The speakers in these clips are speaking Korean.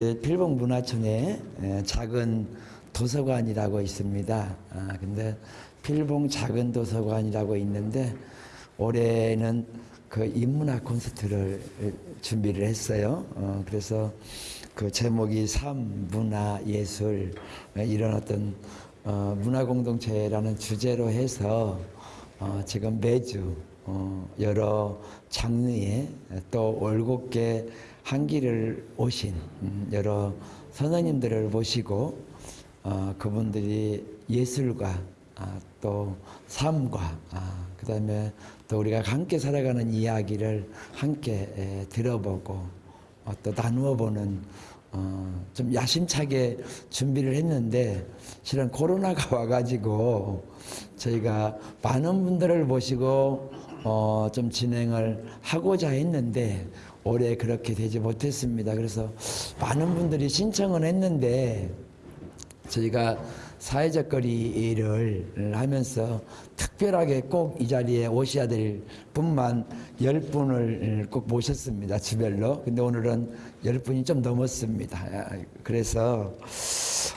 필봉 문화촌에 에, 작은 도서관이라고 있습니다. 아, 근데 필봉 작은 도서관이라고 있는데 올해는 그 인문학 콘서트를 준비를 했어요. 어, 그래서 그 제목이 삶, 문화, 예술 에, 이런 어떤 어, 문화 공동체라는 주제로 해서 어, 지금 매주 어, 여러 장르의 또 올곧게 한 길을 오신 음, 여러 선생님들을 모시고 어, 그분들이 예술과 아, 또 삶과 아, 그 다음에 또 우리가 함께 살아가는 이야기를 함께 에, 들어보고 어, 또 나누어 보는 어, 좀 야심차게 준비를 했는데 실은 코로나가 와가지고 저희가 많은 분들을 모시고 어, 좀 진행을 하고자 했는데 올해 그렇게 되지 못했습니다. 그래서 많은 분들이 신청을 했는데 저희가 사회적 거리를 하면서 특별하게 꼭 이 자리에 오셔야 될 분만 열 분을 꼭 모셨습니다. 주별로. 근데 오늘은 열 분이 좀 넘었습니다. 그래서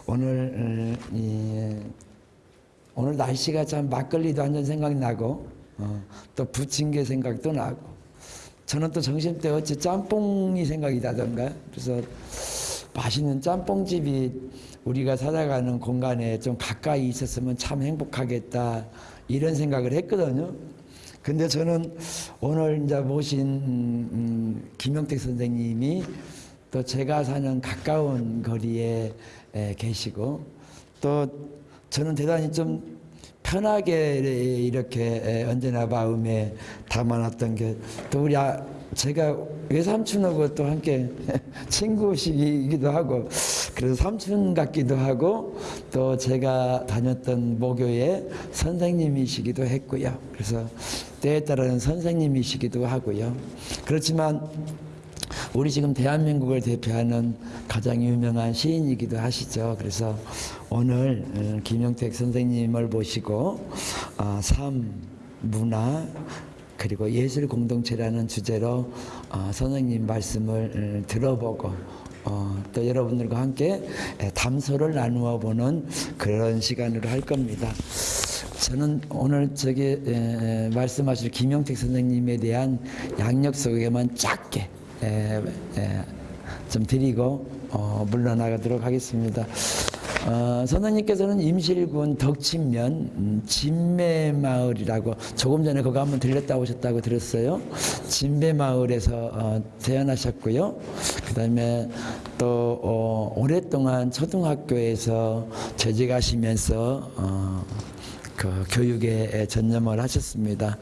오늘 이 오늘 날씨가 참 막걸리도 한 잔 생각이 나고 어, 또 부침개 생각도 나고 저는 또 점심 때 어찌 짬뽕이 생각이 나던가 그래서 맛있는 짬뽕집이 우리가 살아가는 공간에 좀 가까이 있었으면 참 행복하겠다 이런 생각을 했거든요. 근데 저는 오늘 이제 모신 음, 김영택 선생님이 또 제가 사는 가까운 거리에 에, 계시고 또 저는 대단히 좀 편하게 이렇게 언제나 마음에 담아놨던 게 또 우리 아, 제가 외삼촌하고 또 함께 친구시기도 하고 그래서 삼촌 같기도 하고 또 제가 다녔던 모교의 선생님이시기도 했고요. 그래서 때에 따라는 선생님이시기도 하고요. 그렇지만 우리 지금 대한민국을 대표하는 가장 유명한 시인이기도 하시죠. 그래서 오늘 어, 김영택 선생님을 모시고 어, 삶, 문화, 그리고 예술 공동체라는 주제로 어, 선생님 말씀을 들어보고 어, 또 여러분들과 함께 담소를 나누어 보는 그런 시간으로 할 겁니다. 저는 오늘 저기 에, 말씀하실 김영택 선생님에 대한 양력 소개만 짧게 에, 에, 좀 드리고 어, 물러나가도록 하겠습니다. 어, 선생님께서는 임실군 덕친면 음, 진매마을이라고 조금 전에 그거 한번 들렸다 오셨다고 들었어요. 진매마을에서 어, 태어나셨고요. 그 다음에 또 어, 오랫동안 초등학교에서 재직하시면서 어, 그 교육에 전념을 하셨습니다.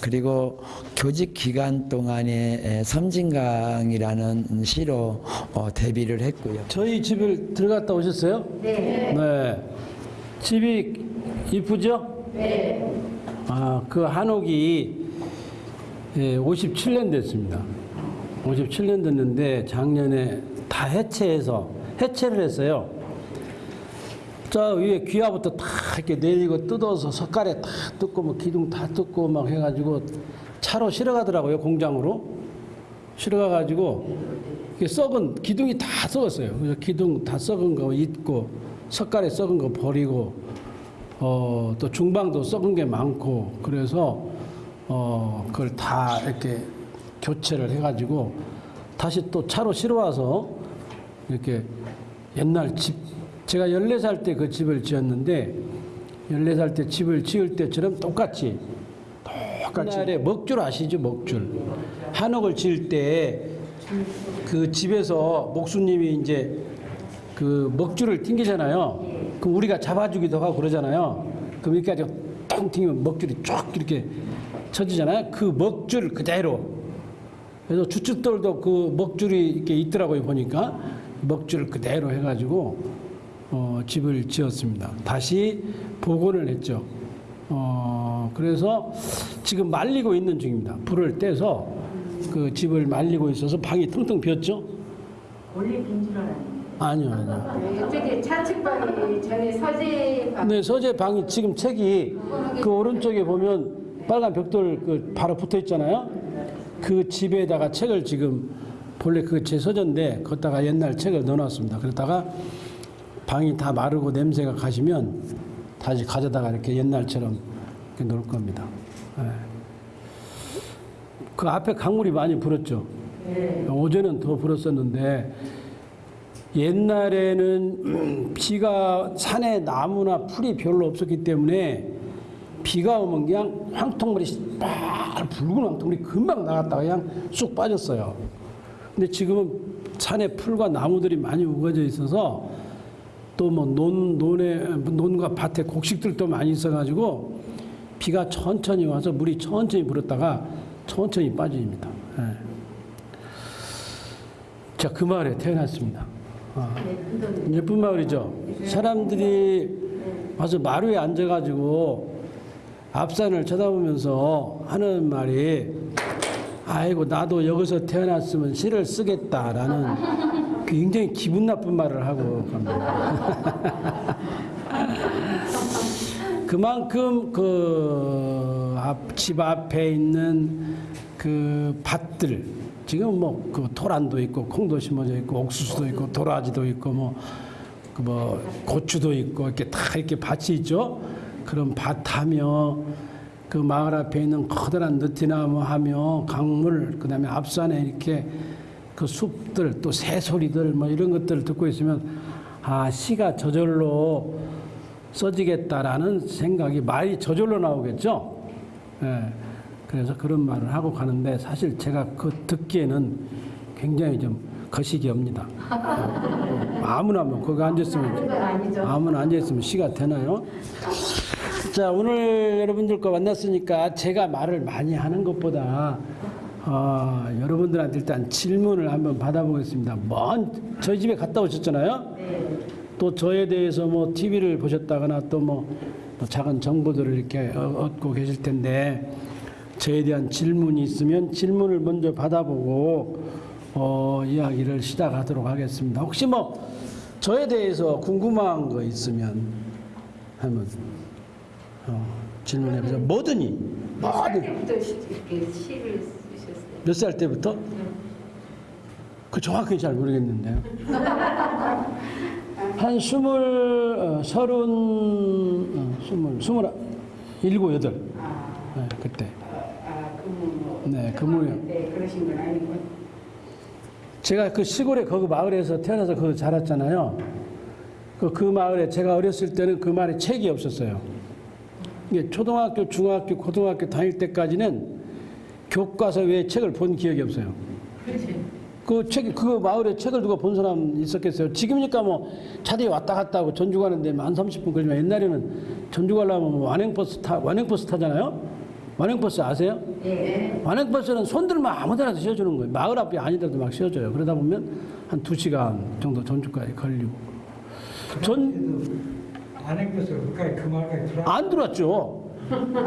그리고 교직 기간 동안에 섬진강이라는 시로 어, 데뷔를 했고요. 저희 집을 들어갔다 오셨어요? 네. 네. 집이 이쁘죠? 네. 아, 그 한옥이 예, 57년 됐습니다. 57년 됐는데 작년에 다 해체해서 해체를 했어요. 저 위에 귀하부터 다 이렇게 내리고 뜯어서 석가래 다 뜯고 뭐 기둥 다 뜯고 막 해가지고 차로 실어가더라고요 공장으로 실어가가지고 썩은 기둥이 다 썩었어요. 그래서 기둥 다 썩은 거 잊고 석가래 썩은 거 버리고 어, 또 중방도 썩은 게 많고 그래서 어, 그걸 다 이렇게 교체를 해가지고 다시 또 차로 실어와서 이렇게 옛날 집 제가 14살 때 그 집을 지었는데 14살 때 집을 지을 때처럼 똑같이 똑같이. 옛날에 먹줄 아시죠 먹줄? 한옥을 지을 때 그 집에서 목수님이 이제 그 먹줄을 튕기잖아요. 그럼 우리가 잡아주기도 하고 그러잖아요. 그럼 여기까지 통 튕기면 먹줄이 쫙 이렇게 쳐지잖아요. 그 먹줄 그대로. 그래서 주춧돌도 그 먹줄이 이렇게 있더라고요 보니까. 먹줄 그대로 해가지고 어, 집을 지었습니다. 다시 복원을 했죠. 어, 그래서 지금 말리고 있는 중입니다. 불을 떼서 그 집을 말리고 있어서 방이 텅텅 비었죠? 원래 빈줄 알았는데. 아니요, 아니요. 이쪽에 차측방이 전에 서재 방. 네, 서재 방이 지금 책이 그 오른쪽에 보면 빨간 벽돌 그 바로 붙어 있잖아요. 그 집에다가 책을 지금 본래 그게 제 서재인데 거기다가 옛날 책을 넣어놨습니다. 그러다가 방이 다 마르고 냄새가 가시면 다시 가져다가 이렇게 옛날처럼 이렇게 놓을 겁니다. 예. 그 앞에 강물이 많이 불었죠. 네. 어제는 더 불었었는데 옛날에는 비가 산에 나무나 풀이 별로 없었기 때문에 비가 오면 그냥 황토물이 막 붉은 황토물이 금방 나갔다가 그냥 쑥 빠졌어요. 근데 지금은 산에 풀과 나무들이 많이 우거져 있어서 또 뭐 논, 논에, 논과 밭에 곡식들도 많이 있어가지고 비가 천천히 와서 물이 천천히 불었다가 천천히 빠집니다. 예. 자, 그 마을에 태어났습니다. 아, 네, 큰돈 예쁜 마을이죠. 사람들이 와서 마루에 앉아가지고 앞산을 쳐다보면서 하는 말이 아이고 나도 여기서 태어났으면 시를 쓰겠다라는 굉장히 기분 나쁜 말을 하고 갑니다. 그만큼 그 집 앞에 있는 그 밭들 지금 뭐 그 토란도 있고 콩도 심어져 있고 옥수수도 있고 도라지도 있고 뭐 그 뭐 고추도 있고 이렇게 다 이렇게 밭이 있죠. 그런 밭하며 그 마을 앞에 있는 커다란 느티나무 하며 강물 그다음에 앞산에 이렇게 그 숲들 또 새소리들 뭐 이런 것들을 듣고 있으면 아 시가 저절로 써지겠다라는 생각이 말이 저절로 나오겠죠. 예. 그래서 그런 말을 하고 가는데 사실 제가 그 듣기에는 굉장히 좀 거시기 합니다. 어, 아무나 뭐 거기 앉았으면. 아무나 앉아있으면 시가 되나요? 자 오늘 여러분들과 만났으니까 제가 말을 많이 하는 것보다 어, 여러분들한테 일단 질문을 한번 받아보겠습니다. 먼 저희 집에 갔다 오셨잖아요. 네. 또 저에 대해서 뭐 TV를 보셨다거나 또뭐 작은 정보들을 이렇게 어- 얻고 계실 텐데 저에 대한 질문이 있으면 질문을 먼저 받아보고 어, 이야기를 시작하도록 하겠습니다. 혹시 뭐 저에 대해서 궁금한 거 있으면 한번 어, 질문해 보세요. 뭐든지 몇살 뭐든 시- 시를? 몇 살 때부터? 그 정확히 잘 모르겠는데요. 한 스물, 어, 서른, 어, 스물, 스물, 일곱, 여덟. 아, 네, 그때. 아, 네. 네, 그러신 건 아니고. 제가 그 시골에 거기 마을에서 태어나서 거기 자랐잖아요. 그, 그 마을에 제가 어렸을 때는 그 마을에 책이 없었어요. 초등학교, 중학교, 고등학교 다닐 때까지는 교과서 외에 책을 본 기억이 없어요. 그렇지. 그 책, 그 마을에 책을 누가 본 사람 있었겠어요? 지금이니까 뭐 차들이 왔다 갔다 하고 전주 가는데 한 30분 걸리면 옛날에는 전주 가려면 뭐 완행버스 타, 완행버스 타잖아요? 완행버스 아세요? 예. 완행버스는 손들면 아무 데나 씌워주는 거예요. 마을 앞이 아니더라도 막 씌워줘요. 그러다 보면 한두 시간 정도 전주까지 걸리고. 전, 안행버스 그까지 그 말까지 들어. 안 들어왔죠.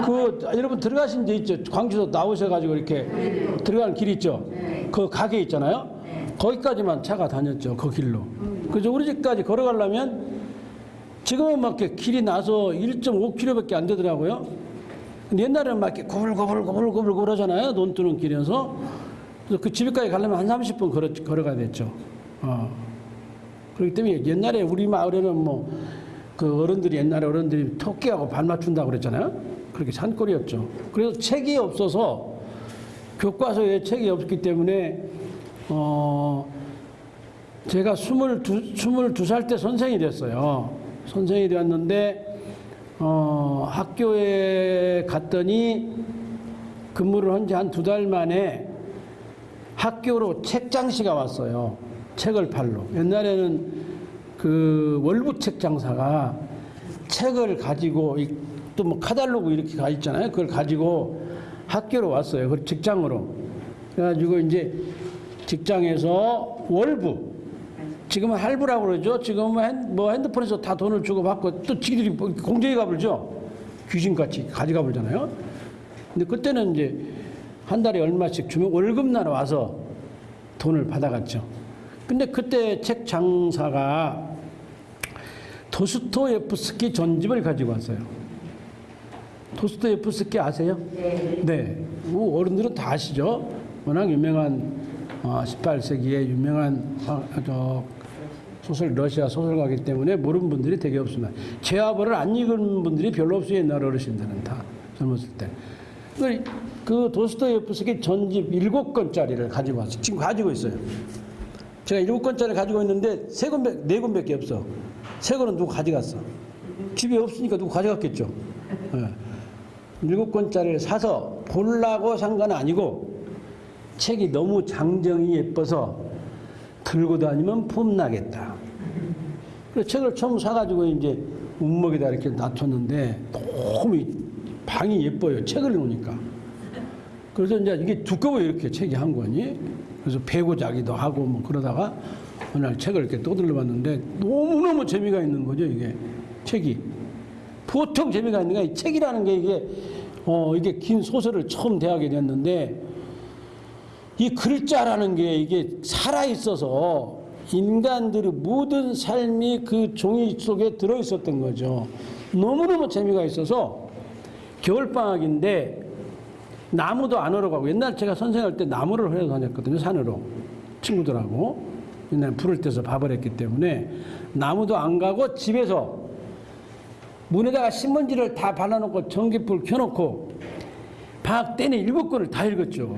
그, 여러분 들어가신 데 있죠. 광주에서 나오셔가지고 이렇게 들어가는 길 있죠. 그 가게 있잖아요. 거기까지만 차가 다녔죠. 그 길로. 그래서 우리 집까지 걸어가려면 지금은 막 이렇게 길이 나서 1.5km밖에 안 되더라고요. 옛날에는 막 이렇게 고불고불고불고불 하잖아요. 논 뜨는. 그래서 그 집에까지 가려면 한 30분 걸어, 걸어가야 됐죠. 어. 그렇기 때문에 옛날에 우리 마을에는 뭐 그 어른들이 옛날에 어른들이 토끼하고 발 맞춘다고 그랬잖아요. 그렇게 산골이었죠. 그래서 책이 없어서 교과서에 책이 없기 때문에 어 제가 스물두 스물두 살때 선생이 됐어요. 선생이 되었는데 어 학교에 갔더니 근무를 한 지 한 두 달 만에 학교로 책장시가 왔어요. 책을 팔러. 옛날에는 그 월부책 장사가 책을 가지고 또 뭐 카달로그 이렇게 가 있잖아요. 그걸 가지고 학교로 왔어요. 그 직장으로. 그래가지고 이제 직장에서 월부. 지금은 할부라고 그러죠. 지금은 핸, 뭐 핸드폰에서 다 돈을 주고 받고 또 지들이 뭐 공정위 가불죠. 귀신같이 가져가 불잖아요. 근데 그때는 이제 한 달에 얼마씩 주면 월급날 와서 돈을 받아갔죠. 근데 그때 책 장사가 도스토예프스키 전집을 가지고 왔어요. 도스토예프스키 아세요? 네. 네. 뭐 어른들은 다 아시죠? 워낙 유명한 어, 18세기에 유명한 어, 저 소설 러시아 소설가이기 때문에 모르는 분들이 되게 없습니다. 제아벌을 안 읽은 분들이 별로 없어요. 옛날 어르신들은 다 젊었을 때. 그, 그 도스토예프스키 전집 일곱 권짜리를 가지고 왔어요. 지금 가지고 있어요. 제가 일곱 권짜리 가지고 있는데 세 권밖에 네 권밖에 없어. 세 권은 누구 가져갔어? 집에 없으니까 누구 가져갔겠죠. 예. 일곱 권짜리를 사서 보려고 산 건 아니고 책이 너무 장정이 예뻐서 들고 다니면 폼나겠다. 그래서 책을 처음 사가지고 이제 운목에다 이렇게 놔뒀는데 너무 이 방이 예뻐요. 책을 놓으니까. 그래서 이제 이게 두꺼워요. 이렇게 책이 한 권이. 그래서 배고 자기도 하고 뭐 그러다가 어느 날 책을 이렇게 떠들러 봤는데 너무너무 재미가 있는 거죠. 이게 책이. 보통 재미가 있는 게 책이라는 게 이게 어 이게 긴 소설을 처음 대하게 됐는데 이 글자라는 게 이게 살아 있어서 인간들의 모든 삶이 그 종이 속에 들어 있었던 거죠. 너무너무 재미가 있어서 겨울 방학인데 나무도 안 얼어가고 옛날 제가 선생할 때 나무를 흘러 다녔거든요 산으로 친구들하고 옛날 불을 떼서 밥을 했기 때문에 나무도 안 가고 집에서 문에다가 신문지를 다 발라놓고 전기불 켜놓고 방학 때는 일곱 권을 다 읽었죠.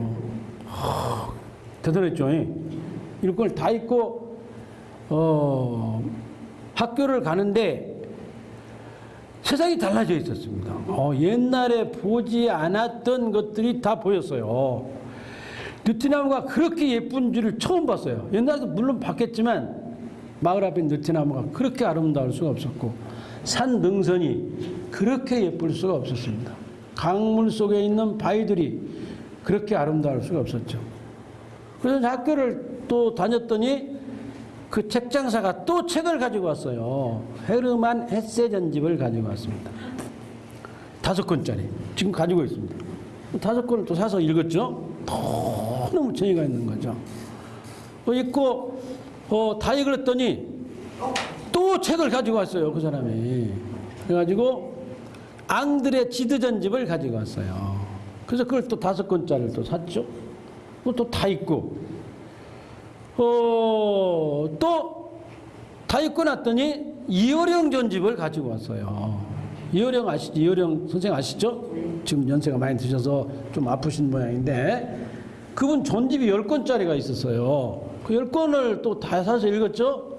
하, 대단했죠. 예. 일곱 권을 다 읽고 어, 학교를 가는데 세상이 달라져 있었습니다. 어, 옛날에 보지 않았던 것들이 다 보였어요. 느티나무가 그렇게 예쁜 줄을 처음 봤어요. 옛날에도 물론 봤겠지만 마을 앞에 느티나무가 그렇게 아름다울 수가 없었고 산 능선이 그렇게 예쁠 수가 없었습니다. 강물 속에 있는 바위들이 그렇게 아름다울 수가 없었죠. 그래서 학교를 또 다녔더니 그 책장사가 또 책을 가지고 왔어요. 헤르만 헤세 전집을 가지고 왔습니다. 다섯 권짜리. 지금 가지고 있습니다. 다섯 권을 또 사서 읽었죠. 너무 재미가 있는 거죠. 어, 읽고 어, 다 읽었더니 또 책을 가지고 왔어요. 그 사람이. 그래가지고 앙드레 지드 전집을 가지고 왔어요. 그래서 그걸 또 다섯 권짜리를 또 샀죠. 또 다 읽고 어, 또다 읽고 났더니 이어령 전집을 가지고 왔어요. 이어령 아시죠? 이어령 선생 아시죠? 지금 연세가 많이 드셔서 좀 아프신 모양인데 그분 전집이 열권짜리가 있었어요. 그 열권을 또 다 사서 읽었죠?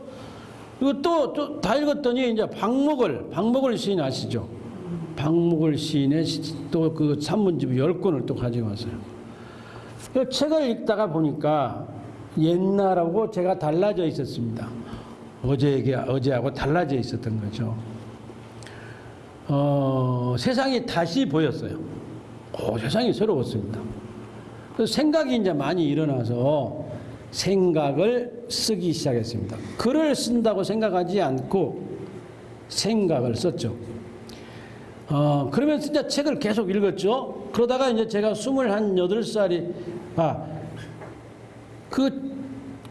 이거 또, 또다 읽었더니 이제 박목을, 박목을 시인 아시죠? 박목을 시인의 또 그 산문집 열권을 또 가지고 왔어요. 그 책을 읽다가 보니까 옛날하고 제가 달라져 있었습니다. 어제에게 어제하고 달라져 있었던 거죠. 어, 세상이 다시 보였어요. 오, 세상이 새로웠습니다. 그래서 생각이 이제 많이 일어나서 생각을 쓰기 시작했습니다. 글을 쓴다고 생각하지 않고 생각을 썼죠. 어, 그러면서 이제 책을 계속 읽었죠. 그러다가 이제 제가 28살이, 아, 그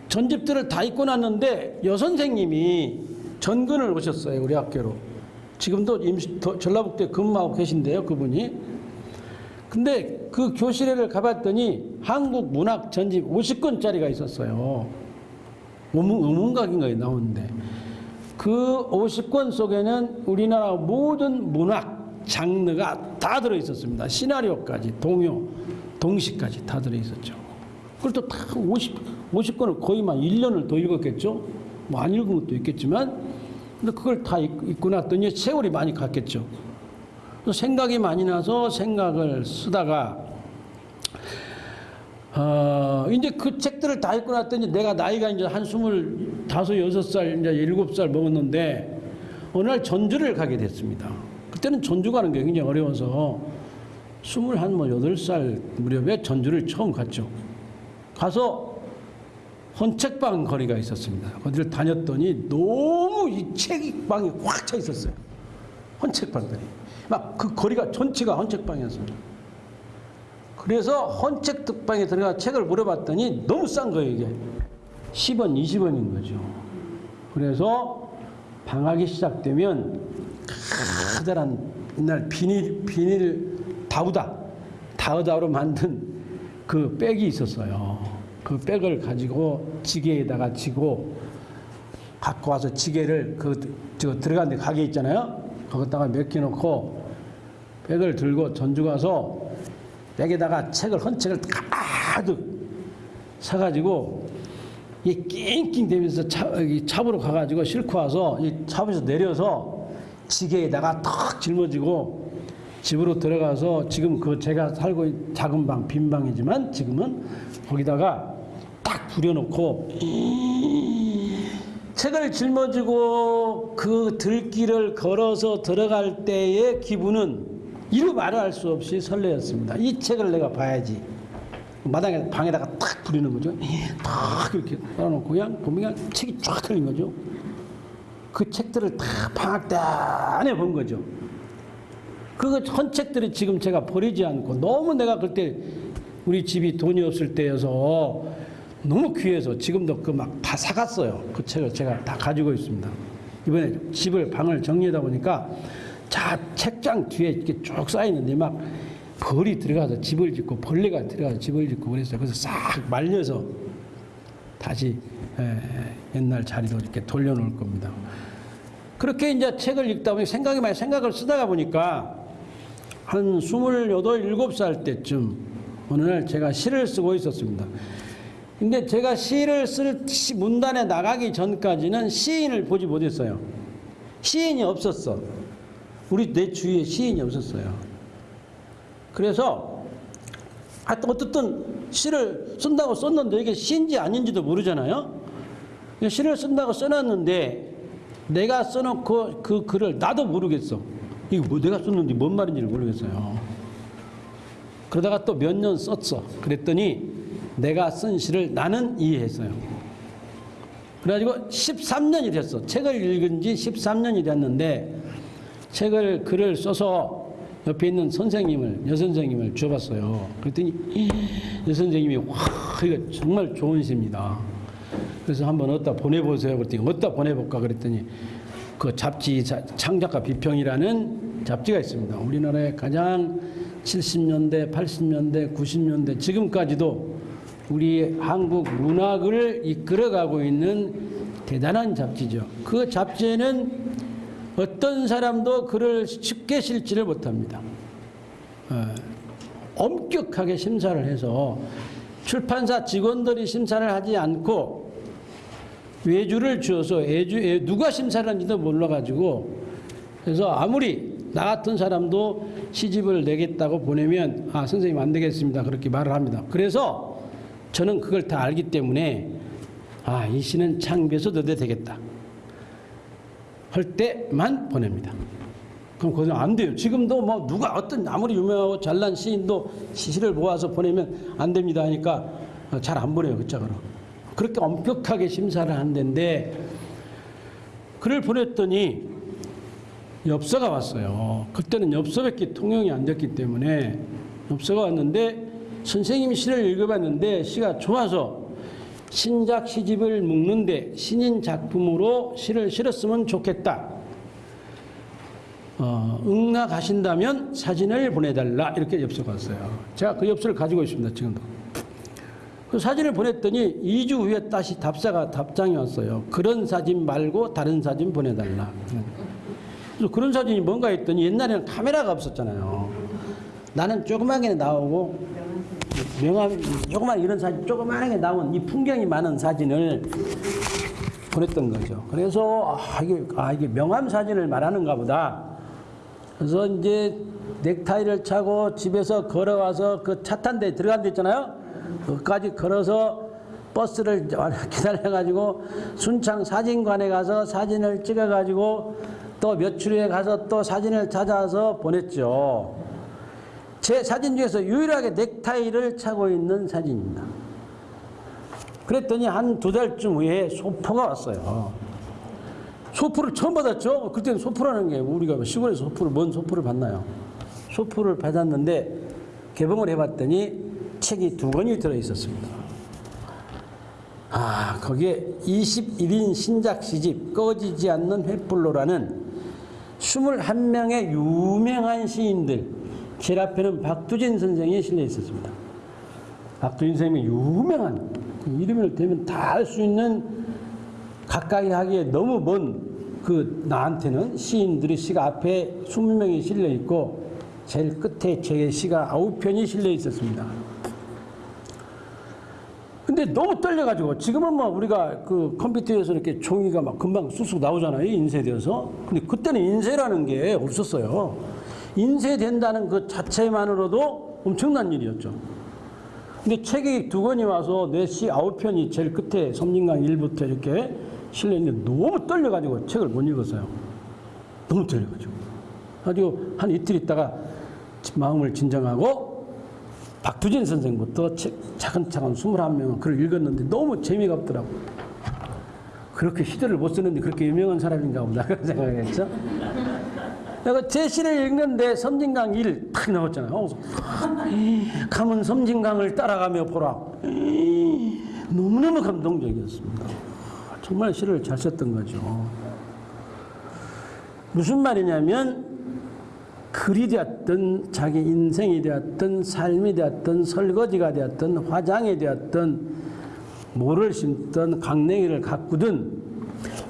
전집들을 다 읽고 났는데 여선생님이 전근을 오셨어요. 우리 학교로. 지금도 임시, 더- 전라북도에 근무하고 계신데요. 그분이. 근데 그 교실에를 가봤더니 한국 문학 전집 50권짜리가 있었어요. 의문, 의문각인가에 나오는데. 그 50권 속에는 우리나라 모든 문학 장르가 다 들어 있었습니다. 시나리오까지, 동요, 동시까지 다 들어 있었죠. 그걸 또 다 50, 50권을 거의 만 1년을 더 읽었겠죠? 뭐 안 읽은 것도 있겠지만, 근데 그걸 다 읽- 읽고 났더니 세월이 많이 갔겠죠. 그래서 생각이 많이 나서 생각을 쓰다가, 어, 이제 그 책들을 다 읽고 났더니 내가 나이가 이제 한 스물 다섯, 여섯 살, 이제 일곱 살 먹었는데, 어느 날 전주를 가게 됐습니다. 그때는 전주 가는 게 굉장히 어려워서, 스물 한 뭐 여덟 살 무렵에 전주를 처음 갔죠. 가서 헌책방 거리가 있었습니다. 거기를 다녔더니 너무 이 책방이 확 차 있었어요. 헌책방들이. 막 그 거리가 전체가 헌책방이었습니다. 그래서 헌책방에 들어가 책을 물어봤더니 너무 싼 거예요, 이게. 10원, 20원인 거죠. 그래서 방학이 시작되면 커다란 옛날 비닐, 비닐 다우다, 다우다로 만든 그 백이 있었어요. 그 백을 가지고 지게에다가 지고 갖고 와서 지게를 그 저 들어간 데 가게 있잖아요. 거기다가 몇 개 놓고 백을 들고 전주 가서 백에다가 책을 헌 책을 가득 사가지고 이 낑낑 대면서 차, 찹으로 가가지고 싣고 와서 이 찹에서 내려서 지게에다가 탁 짊어지고 집으로 들어가서 지금 그 제가 살고 작은 방, 빈 방이지만 지금은 거기다가 딱 부려놓고 책을 짊어지고 그 들길을 걸어서 들어갈 때의 기분은 이루 말할 수 없이 설레었습니다. 이 책을 내가 봐야지. 마당에 방에다가 탁 부리는 거죠. 탁 이렇게 깔아놓고 그냥 보면 책이 쫙 틀린 거죠. 그 책들을 다 방학 때 안에 본 거죠. 그 헌 책들이 지금 제가 버리지 않고 너무 내가 그때 우리 집이 돈이 없을 때여서 너무 귀해서 지금도 그 막 다 사갔어요. 그 책을 제가 다 가지고 있습니다. 이번에 집을 방을 정리하다 보니까 자 책장 뒤에 이렇게 쭉 쌓이는데 막 벌이 들어가서 집을 짓고 벌레가 들어가서 집을 짓고 그랬어요. 그래서 싹 말려서 다시 에, 옛날 자리로 이렇게 돌려놓을 겁니다. 그렇게 이제 책을 읽다 보니 생각이 많이 생각을 쓰다가 보니까 한 스물여덟, 일곱 살 때쯤 어느 날 제가 시를 쓰고 있었습니다. 근데 제가 시를 쓸 시- 문단에 나가기 전까지는 시인을 보지 못했어요. 시인이 없었어. 우리 내 주위에 시인이 없었어요. 그래서 어떻든 시를 쓴다고 썼는데 이게 시인지 아닌지도 모르잖아요. 시를 쓴다고 써놨는데 내가 써놓고 그 글을 나도 모르겠어. 이거 뭐 내가 썼는지 뭔 말인지를 모르겠어요. 그러다가 또 몇 년 썼어. 그랬더니 내가 쓴 시를 나는 이해했어요. 그래가지고 13년이 됐어. 책을 읽은 지 13년이 됐는데 책을 글을 써서 옆에 있는 선생님을 여선생님을 줘봤어요. 그랬더니 여선생님이 와 이거 정말 좋은 시입니다. 그래서 한번 어디다 보내보세요. 그랬더니 어디다 보내볼까 그랬더니 그 잡지 자- 창작가 비평이라는 잡지가 있습니다. 우리나라의 가장 70년대, 80년대, 90년대 지금까지도 우리 한국 문학을 이끌어가고 있는 대단한 잡지죠. 그 잡지에는 어떤 사람도 글을 쉽게 실지를 못합니다. 어, 엄격하게 심사를 해서 출판사 직원들이 심사를 하지 않고 외주를 주어서 애주, 애, 누가 심사를 하는지도 몰라가지고 그래서 아무리 나 같은 사람도 시집을 내겠다고 보내면 아 선생님 안 되겠습니다 그렇게 말을 합니다. 그래서 저는 그걸 다 알기 때문에 아 이 시는 창비해서 넣어도 되겠다 할 때만 보냅니다. 그럼 그건 안 돼요. 지금도 뭐 누가 어떤 아무리 유명하고 잘난 시인도 시를 모아서 보내면 안 됩니다 하니까 잘 안 보내요 그 짝으로. 그렇게 엄격하게 심사를 한다는데 글을 보냈더니 엽서가 왔어요. 그때는 엽서밖에 통용이 안 됐기 때문에 엽서가 왔는데 선생님이 시를 읽어봤는데 시가 좋아서 신작 시집을 묶는데 신인 작품으로 시를 실었으면 좋겠다. 어, 응나 가신다면 사진을 보내달라 이렇게 엽서가 왔어요. 제가 그 엽서를 가지고 있습니다. 지금도. 그 사진을 보냈더니 2주 후에 다시 답사가 답장이 왔어요. 그런 사진 말고 다른 사진 보내달라. 그래서 그런 사진이 뭔가 했더니 옛날에는 카메라가 없었잖아요. 나는 조그맣게 나오고 명함 조그만 이런 사진 조그맣게 나온 이 풍경이 많은 사진을 보냈던 거죠. 그래서 아 이게 아 이게 명함 사진을 말하는가 보다. 그래서 이제 넥타이를 차고 집에서 걸어와서 그 차 탄 데 들어간 데 있잖아요. 거기까지 걸어서 버스를 기다려가지고 순창 사진관에 가서 사진을 찍어가지고 또 며칠 후에 가서 또 사진을 찾아서 보냈죠. 제 사진 중에서 유일하게 넥타이를 차고 있는 사진입니다. 그랬더니 한 두 달쯤 후에 소포가 왔어요. 소포를 처음 받았죠. 그때는 소포라는 게 우리가 시골에서 소포를 뭔 소포를 받나요? 소포를 받았는데 개봉을 해봤더니 책이 두 권이 들어 있었습니다. 아 거기에 21인 신작 시집 꺼지지 않는 횃불로라는 21명의 유명한 시인들 제일 앞에는 박두진 선생이 실려 있었습니다. 박두진 선생님이 유명한 이름을 대면 다 알 수 있는 가까이 하기에 너무 먼 그 나한테는 시인들의 시가 앞에 20명이 실려 있고 제일 끝에 제 시가 9편이 실려 있었습니다. 근데 너무 떨려가지고 지금은 뭐 우리가 그 컴퓨터에서 이렇게 종이가 막 금방 쑥쑥 나오잖아요 인쇄되어서 근데 그때는 인쇄라는 게 없었어요 인쇄된다는 그 자체만으로도 엄청난 일이었죠 근데 책이 두 권이 와서 내시 아홉 편이 제일 끝에 섬진강 1부터 이렇게 실려있는데 너무 떨려가지고 책을 못 읽었어요 너무 떨려가지고 가지고 한 이틀 있다가 마음을 진정하고 박두진 선생부터 책 차근차근 21명은 글을 읽었는데 너무 재미가 없더라고. 그렇게 시대를 못 쓰는데 그렇게 유명한 사람인가 보다 그런 생각을 했죠. 내가 제 시를 읽는데 섬진강 1 탁 나왔잖아요. 어, 가면 섬진강을 따라가며 보라. 너무너무 감동적이었습니다. 정말 시를 잘 썼던 거죠. 무슨 말이냐면 글이 되었든 자기 인생이 되었든 삶이 되었든 설거지가 되었든 화장이 되었든 모를 심든 강냉이를 가꾸든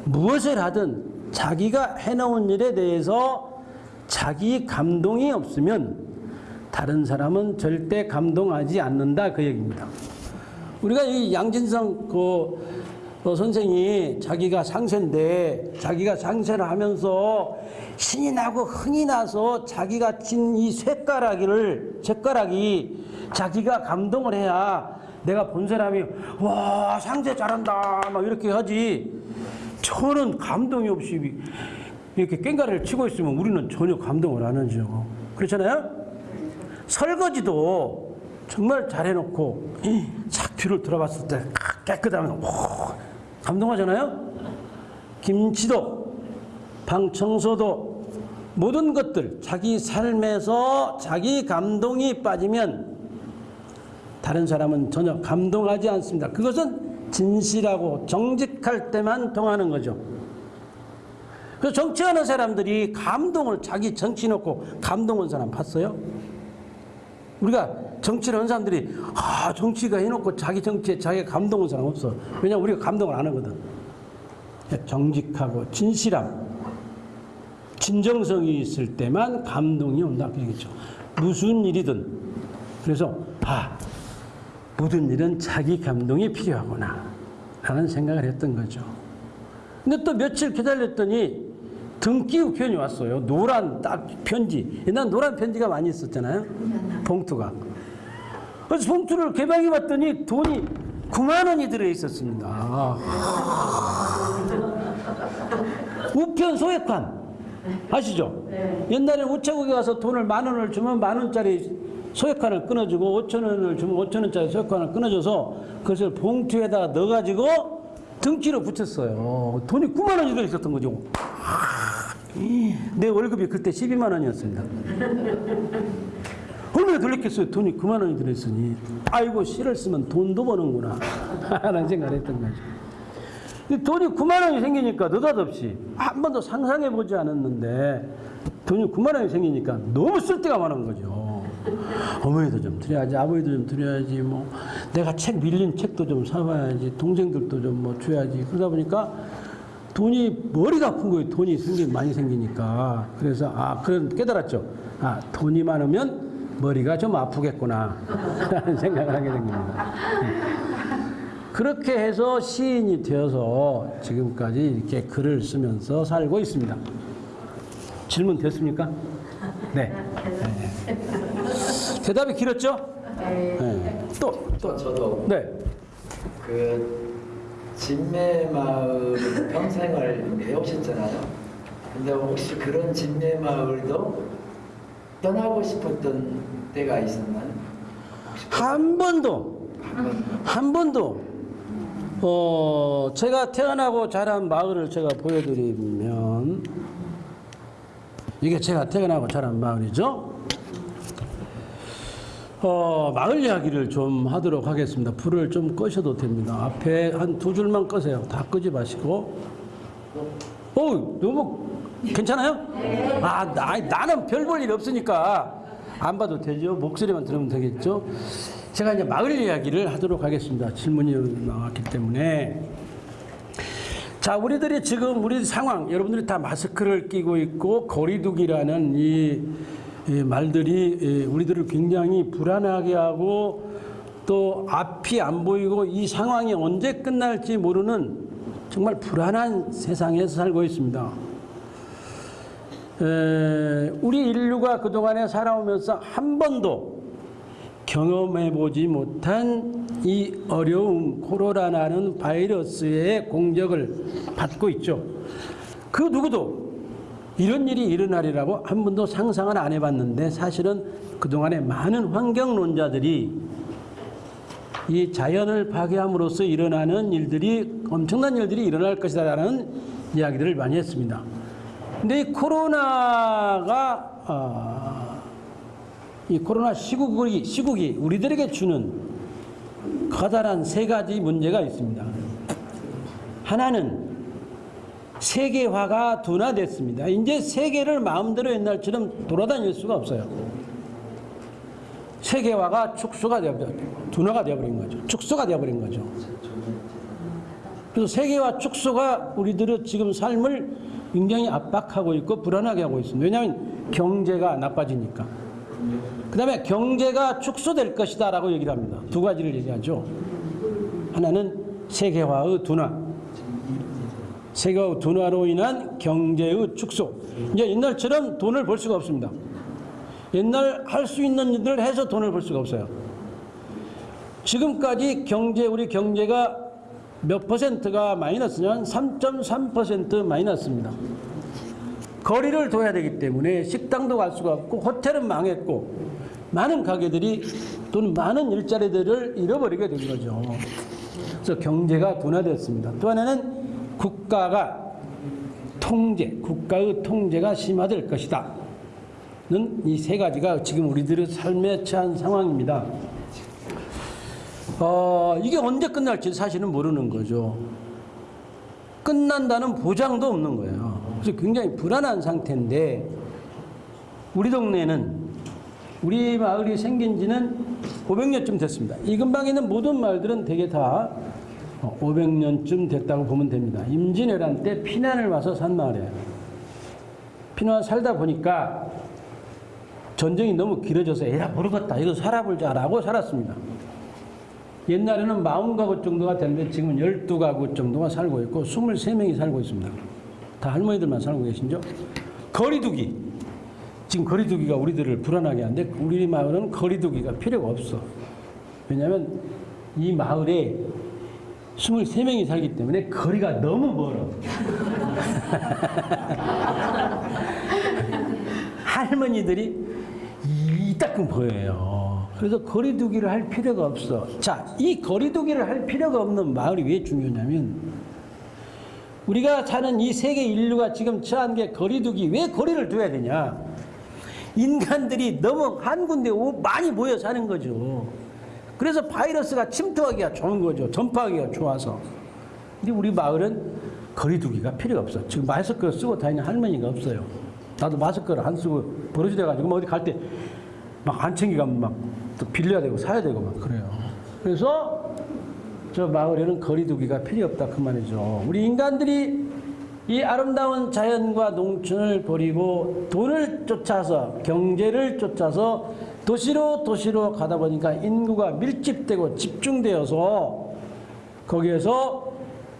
무엇을 하든 자기가 해놓은 일에 대해서 자기 감동이 없으면 다른 사람은 절대 감동하지 않는다 그 얘기입니다. 우리가 이 양진성 그 어, 선생이 자기가 상세인데 자기가 상세를 하면서 신이 나고 흥이 나서 자기가 친 이 쇳가락이를 쇳가락이 자기가 감동을 해야 내가 본 사람이 와 상세 잘한다 막 이렇게 하지 저는 감동이 없이 이렇게 깽가리를 치고 있으면 우리는 전혀 감동을 안 하죠 그렇잖아요 설거지도 정말 잘해놓고 싹 뒤를 들어봤을 때 깨끗하면 오, 감동하잖아요. 김치도 방 청소도 모든 것들 자기 삶에서 자기 감동이 빠지면 다른 사람은 전혀 감동하지 않습니다. 그것은 진실하고 정직할 때만 통하는 거죠. 그 정치하는 사람들이 감동을 자기 정치 놓고 감동한 사람 봤어요? 우리가 정치를 하는 사람들이 아 정치가 해놓고 자기 정치에 자기가 감동한 사람 없어. 왜냐면 우리가 감동을 안 하거든. 정직하고 진실함, 진정성이 있을 때만 감동이 온다 그 얘기죠. 무슨 일이든 그래서 아 모든 일은 자기 감동이 필요하구나 라는 생각을 했던 거죠. 근데 또 며칠 기다렸더니 등기 우 편이 왔어요. 노란 딱 편지. 옛날 노란 편지가 많이 있었잖아요. 봉투가. 그래서 봉투를 개방해 봤더니 돈이 9만 원이 들어 있었습니다. 우편 소액환 아시죠? 옛날에 우체국에 가서 돈을 만 원을 주면 만 원짜리 소액환을 끊어주고 5천 원을 주면 5천 원짜리 소액환을 끊어줘서 그것을 봉투에다가 넣어가지고 등기로 붙였어요. 돈이 9만 원이 들어 있었던 거죠. 내 월급이 그때 12만 원이었습니다. 얼마나 들렸겠어요? 돈이 9만 원이 들어있으니. 아이고, 시를 쓰면 돈도 버는구나. 라는 생각을 했던 거죠. 돈이 9만 원이 생기니까 느닷없이 한 번도 상상해 보지 않았는데 돈이 9만 원이 생기니까 너무 쓸 데가 많은 거죠. 어머니도 좀 드려야지, 아버지도 좀 드려야지, 뭐 내가 책 밀린 책도 좀 사봐야지, 동생들도 좀 뭐 줘야지. 그러다 보니까 돈이 머리가 아픈 거예요. 돈이 생기 많이 생기니까. 그래서 아 그런 깨달았죠. 아 돈이 많으면 머리가 좀 아프겠구나 라는 생각을 하게 된 겁니다. 그렇게 해서 시인이 되어서 지금까지 이렇게 글을 쓰면서 살고 있습니다. 질문 됐습니까? 네. 네. 대답이 길었죠? 네. 또, 또. 저도 네. 그 진매 마을 평생을 해오셨잖아요. 근데 혹시 그런 진매 마을도 떠나고 싶었던 때가 있었나요? 한 번도, 한 번도, 어, 제가 태어나고 자란 마을을 제가 보여드리면, 이게 제가 태어나고 자란 마을이죠. 어, 마을 이야기를 좀 하도록 하겠습니다. 불을 좀 꺼셔도 됩니다. 앞에 한 두 줄만 꺼세요. 다 끄지 마시고. 어, 너무 괜찮아요? 아, 나, 나는 별 볼 일 없으니까 안 봐도 되죠. 목소리만 들으면 되겠죠. 제가 이제 마을 이야기를 하도록 하겠습니다. 질문이 나왔기 때문에. 자, 우리들이 지금 우리 상황, 여러분들이 다 마스크를 끼고 있고 거리두기라는 이, 이 말들이 이 우리들을 굉장히 불안하게 하고 또 앞이 안 보이고 이 상황이 언제 끝날지 모르는 정말 불안한 세상에서 살고 있습니다. 에, 우리 인류가 그동안에 살아오면서 한 번도 경험해 보지 못한 이 어려움 코로나라는 바이러스의 공격을 받고 있죠. 그 누구도 이런 일이 일어나리라고 한 번도 상상을 안 해봤는데 사실은 그동안에 많은 환경론자들이 이 자연을 파괴함으로써 일어나는 일들이 엄청난 일들이 일어날 것이다라는 이야기들을 많이 했습니다. 근데 이 코로나가 아, 이 코로나 시국이, 시국이 우리들에게 주는 커다란 세 가지 문제가 있습니다. 하나는 세계화가 둔화됐습니다. 이제 세계를 마음대로 옛날처럼 돌아다닐 수가 없어요. 세계화가 축소가 되어버린 둔화가 되어버린 거죠. 축소가 되어버린 거죠. 그래서 세계화 축소가 우리들의 지금 삶을 굉장히 압박하고 있고 불안하게 하고 있습니다. 왜냐하면 경제가 나빠지니까. 그 다음에 경제가 축소될 것이다 라고 얘기를 합니다. 두 가지를 얘기하죠. 하나는 세계화의 둔화. 세계화 둔화로 인한 경제의 축소. 이제 옛날처럼 돈을 벌 수가 없습니다. 옛날 할 수 있는 일들을 해서 돈을 벌 수가 없어요. 지금까지 경제, 우리 경제가 몇 퍼센트가 마이너스냐면 3.3% 마이너스입니다. 거리를 둬야 되기 때문에 식당도 갈 수가 없고 호텔은 망했고 많은 가게들이 또는 많은 일자리들을 잃어버리게 된 거죠. 그래서 경제가 둔화됐습니다. 또 하나는 국가가 통제, 국가의 통제가 심화될 것이다. 는 이 세 가지가 지금 우리들의 삶에 처한 상황입니다. 어, 이게 언제 끝날지 사실은 모르는 거죠. 끝난다는 보장도 없는 거예요. 그래서 굉장히 불안한 상태인데 우리 동네는 우리 마을이 생긴 지는 500년쯤 됐습니다. 이 근방에 있는 모든 마을들은 대개 다 500년쯤 됐다고 보면 됩니다. 임진왜란 때 피난을 와서 산 마을이에요. 피난 살다 보니까 전쟁이 너무 길어져서 에라 모르겠다 이거 살아보자라고 살았습니다. 옛날에는 40가구 정도가 되는데 지금은 12가구 정도가 살고 있고 23명이 살고 있습니다. 다 할머니들만 살고 계신죠? 거리두기. 지금 거리두기가 우리들을 불안하게 하는데 우리 마을은 거리두기가 필요가 없어. 왜냐하면 이 마을에 23명이 살기 때문에 거리가 너무 멀어. 할머니들이 이따끔 보여요. 그래서 거리두기를 할 필요가 없어. 자, 이 거리두기를 할 필요가 없는 마을이 왜 중요하냐면 우리가 사는 이 세계 인류가 지금 처한 게 거리두기 왜 거리를 둬야 되냐? 인간들이 너무 한 군데 오- 많이 모여 사는 거죠. 그래서 바이러스가 침투하기가 좋은 거죠. 전파하기가 좋아서. 근데 우리 마을은 거리두기가 필요가 없어. 지금 마스크를 쓰고 다니는 할머니가 없어요. 나도 마스크를 안 쓰고 버릇이 돼가지고 뭐 어디 갈 때 막 안 챙기가면 막 또 빌려야 되고 사야 되고 막 그래요. 그래서 저 마을에는 거리두기가 필요 없다 그 말이죠. 우리 인간들이 이 아름다운 자연과 농촌을 버리고 돈을 쫓아서 경제를 쫓아서 도시로 도시로 가다 보니까 인구가 밀집되고 집중되어서 거기에서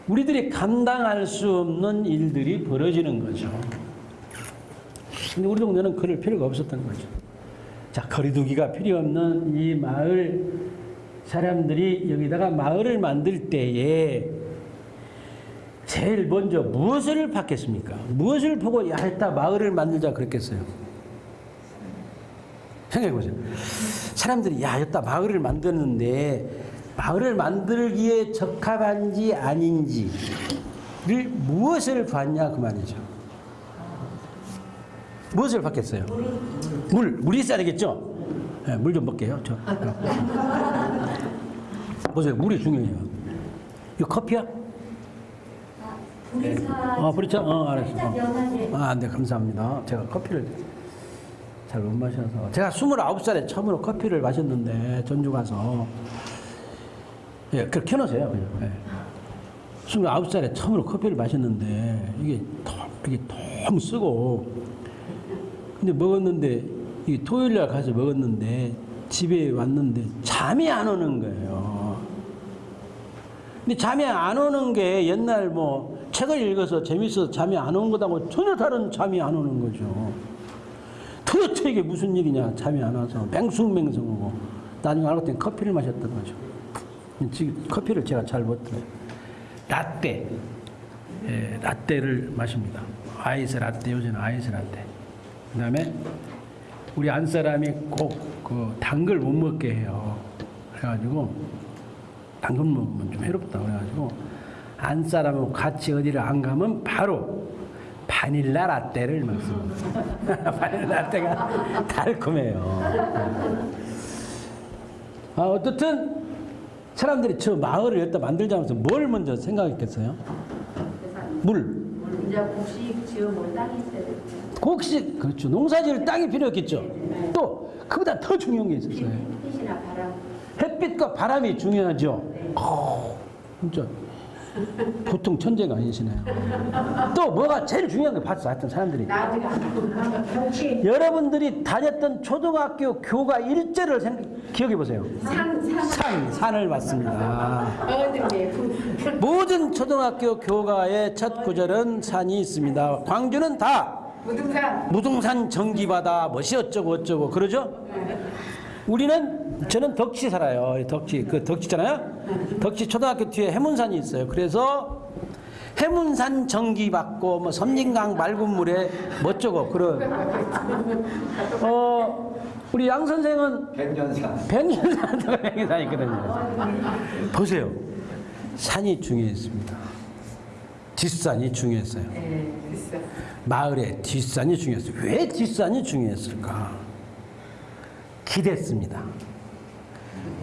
우리들이 감당할 수 없는 일들이 벌어지는 거죠. 근데 우리 동네는 그럴 필요가 없었던 거죠. 자, 거리두기가 필요 없는 이 마을 사람들이 여기다가 마을을 만들 때에 제일 먼저 무엇을 받겠습니까? 무엇을 보고 야, 했다 마을을 만들자 그랬겠어요? 생각해 보세요. 사람들이 야, 했다 마을을 만드는데 마을을 만들기에 적합한지 아닌지를 무엇을 봤냐 그 말이죠. 무엇을 받겠어요? 물, 물이 있어야 되겠죠? 네, 물좀 먹게요. 저. 보세요, 물이 중요해요. 이거 커피야? 우리 차 어, 그렇죠. 어, 알았어. 연하게 아, 네, 감사합니다. 제가 커피를 잘 못 마셔서 제가 29살에 처음으로 커피를 마셨는데 전주 가서 예, 그걸 켜놓으세요 예. 29살에 처음으로 커피를 마셨는데 이게 더, 이게 쓰고 근데 먹었는데 이 토요일 날 가서 먹었는데 집에 왔는데 잠이 안 오는 거예요. 근데 잠이 안 오는 게 옛날 뭐 책을 읽어서 재밌어서 잠이 안온 것하고 전혀 다른 잠이 안 오는 거죠. 도대체 이게 무슨 일이냐 잠이 안 와서 맹숭맹숭하고 나중에 알고 봤더니 커피를 마셨던 거죠. 지금 커피를 제가 잘 못 들어요. 라떼, 예, 라떼를 마십니다. 아이스 라떼 요새는 아이스 라떼. 그 다음에 우리 안 사람이 꼭그단걸못 먹게 해요. 그래가지고 단걸 먹으면 좀 해롭다 그래가지고 안 사람하고 같이 어디를 안 가면 바로 바닐라 라떼를 먹습니다. 바닐라 라떼가 달콤해요. 아, 어떻든 사람들이 저 마을을 여기다 만들자면서 뭘 먼저 생각했겠어요? 물. 이제 곡식 지어 뭐 땅이 있어야 돼. 곡식, 그렇죠. 농사 지을 땅이 필요했겠죠. 또, 그보다 더 중요한 게 있었어요. 햇빛이나 바람. 햇빛과 바람이 중요하죠. 어, 진짜 보통 천재가 아니시네요. 또 뭐가 제일 중요한 거 봤어, 하여튼 사람들이. 여러분들이 다녔던 초등학교 교과 일제를 생, 기억해 보세요. 산, 산. 산, 산 을 봤습니다. 모든 초등학교 교과의 첫 구절은 산이 있습니다. 광주는 다 무등산. 무등산 전기바다 뭐시 어쩌고 어쩌고 그러죠? 우리는 저는 덕치 살아요. 덕치 그 덕치잖아요. 덕치 초등학교 뒤에 해문산이 있어요. 그래서 해문산 전기 받고 뭐 섬진강 맑은 물에 뭐 어쩌고 그런 어 우리 양 선생은 백년산. 백년산도 백년산 있거든요. 보세요. 산이 중요했습니다. 뒷산이 중요했어요. 네. 마을의 뒷산이 중요했어요. 왜 뒷산이 중요했을까? 기댔습니다.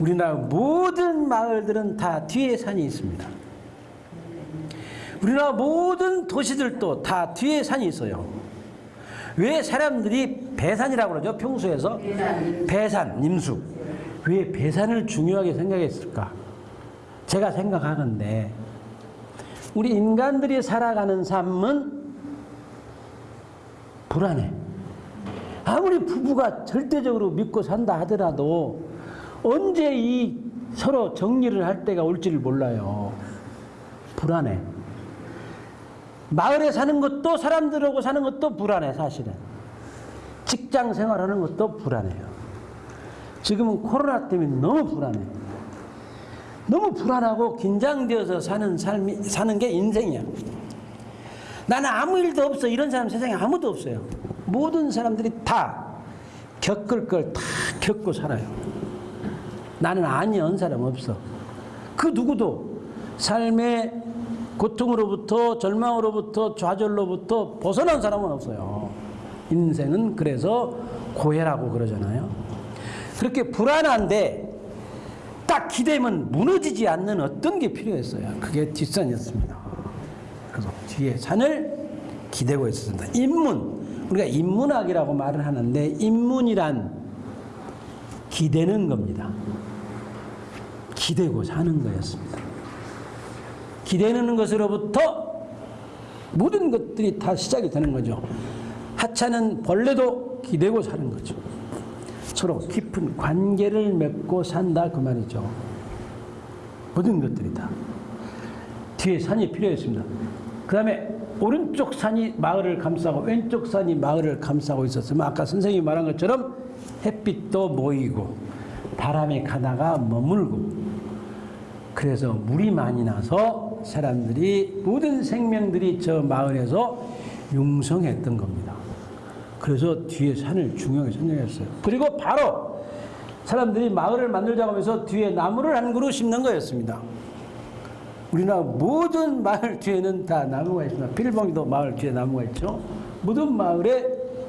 우리나라 모든 마을들은 다 뒤에 산이 있습니다. 우리나라 모든 도시들도 다 뒤에 산이 있어요. 왜 사람들이 배산이라고 그러죠? 평소에서 배산, 임수. 왜 배산을 중요하게 생각했을까? 제가 생각하건데 우리 인간들이 살아가는 삶은 불안해. 아무리 부부가 절대적으로 믿고 산다 하더라도 언제 이 서로 정리를 할 때가 올지를 몰라요. 불안해. 마을에 사는 것도 사람들하고 사는 것도 불안해, 사실은. 직장 생활하는 것도 불안해요. 지금은 코로나 때문에 너무 불안해. 너무 불안하고 긴장되어서 사는 삶이, 사는 게 인생이야. 나는 아무 일도 없어. 이런 사람 세상에 아무도 없어요. 모든 사람들이 다 겪을 걸 다 겪고 살아요. 나는 아니한 사람 없어. 그 누구도 삶의 고통으로부터 절망으로부터 좌절로부터 벗어난 사람은 없어요. 인생은 그래서 고해라고 그러잖아요. 그렇게 불안한데 딱 기대면 무너지지 않는 어떤 게 필요했어요. 그게 뒷산이었습니다. 그래서 뒤에 산을 기대고 있었습니다. 인문. 우리가 인문학이라고 말을 하는데 인문이란 기대는 겁니다. 기대고 사는 거였습니다. 기대는 것으로부터 모든 것들이 다 시작이 되는 거죠. 하찮은 벌레도 기대고 사는 거죠. 서로 깊은 관계를 맺고 산다 그 말이죠. 모든 것들이 다. 뒤에 산이 필요했습니다. 그 다음에 오른쪽 산이 마을을 감싸고 왼쪽 산이 마을을 감싸고 있었으면 아까 선생님이 말한 것처럼 햇빛도 모이고 바람이 가다가 머물고 그래서 물이 많이 나서 사람들이 모든 생명들이 저 마을에서 융성했던 겁니다. 그래서 뒤에 산을 중요하게 선정했어요. 그리고 바로 사람들이 마을을 만들자고 하면서 뒤에 나무를 한 그루 심는 거였습니다. 우리나라 모든 마을 뒤에는 다 나무가 있습니다. 필봉이도 마을 뒤에 나무가 있죠. 모든 마을에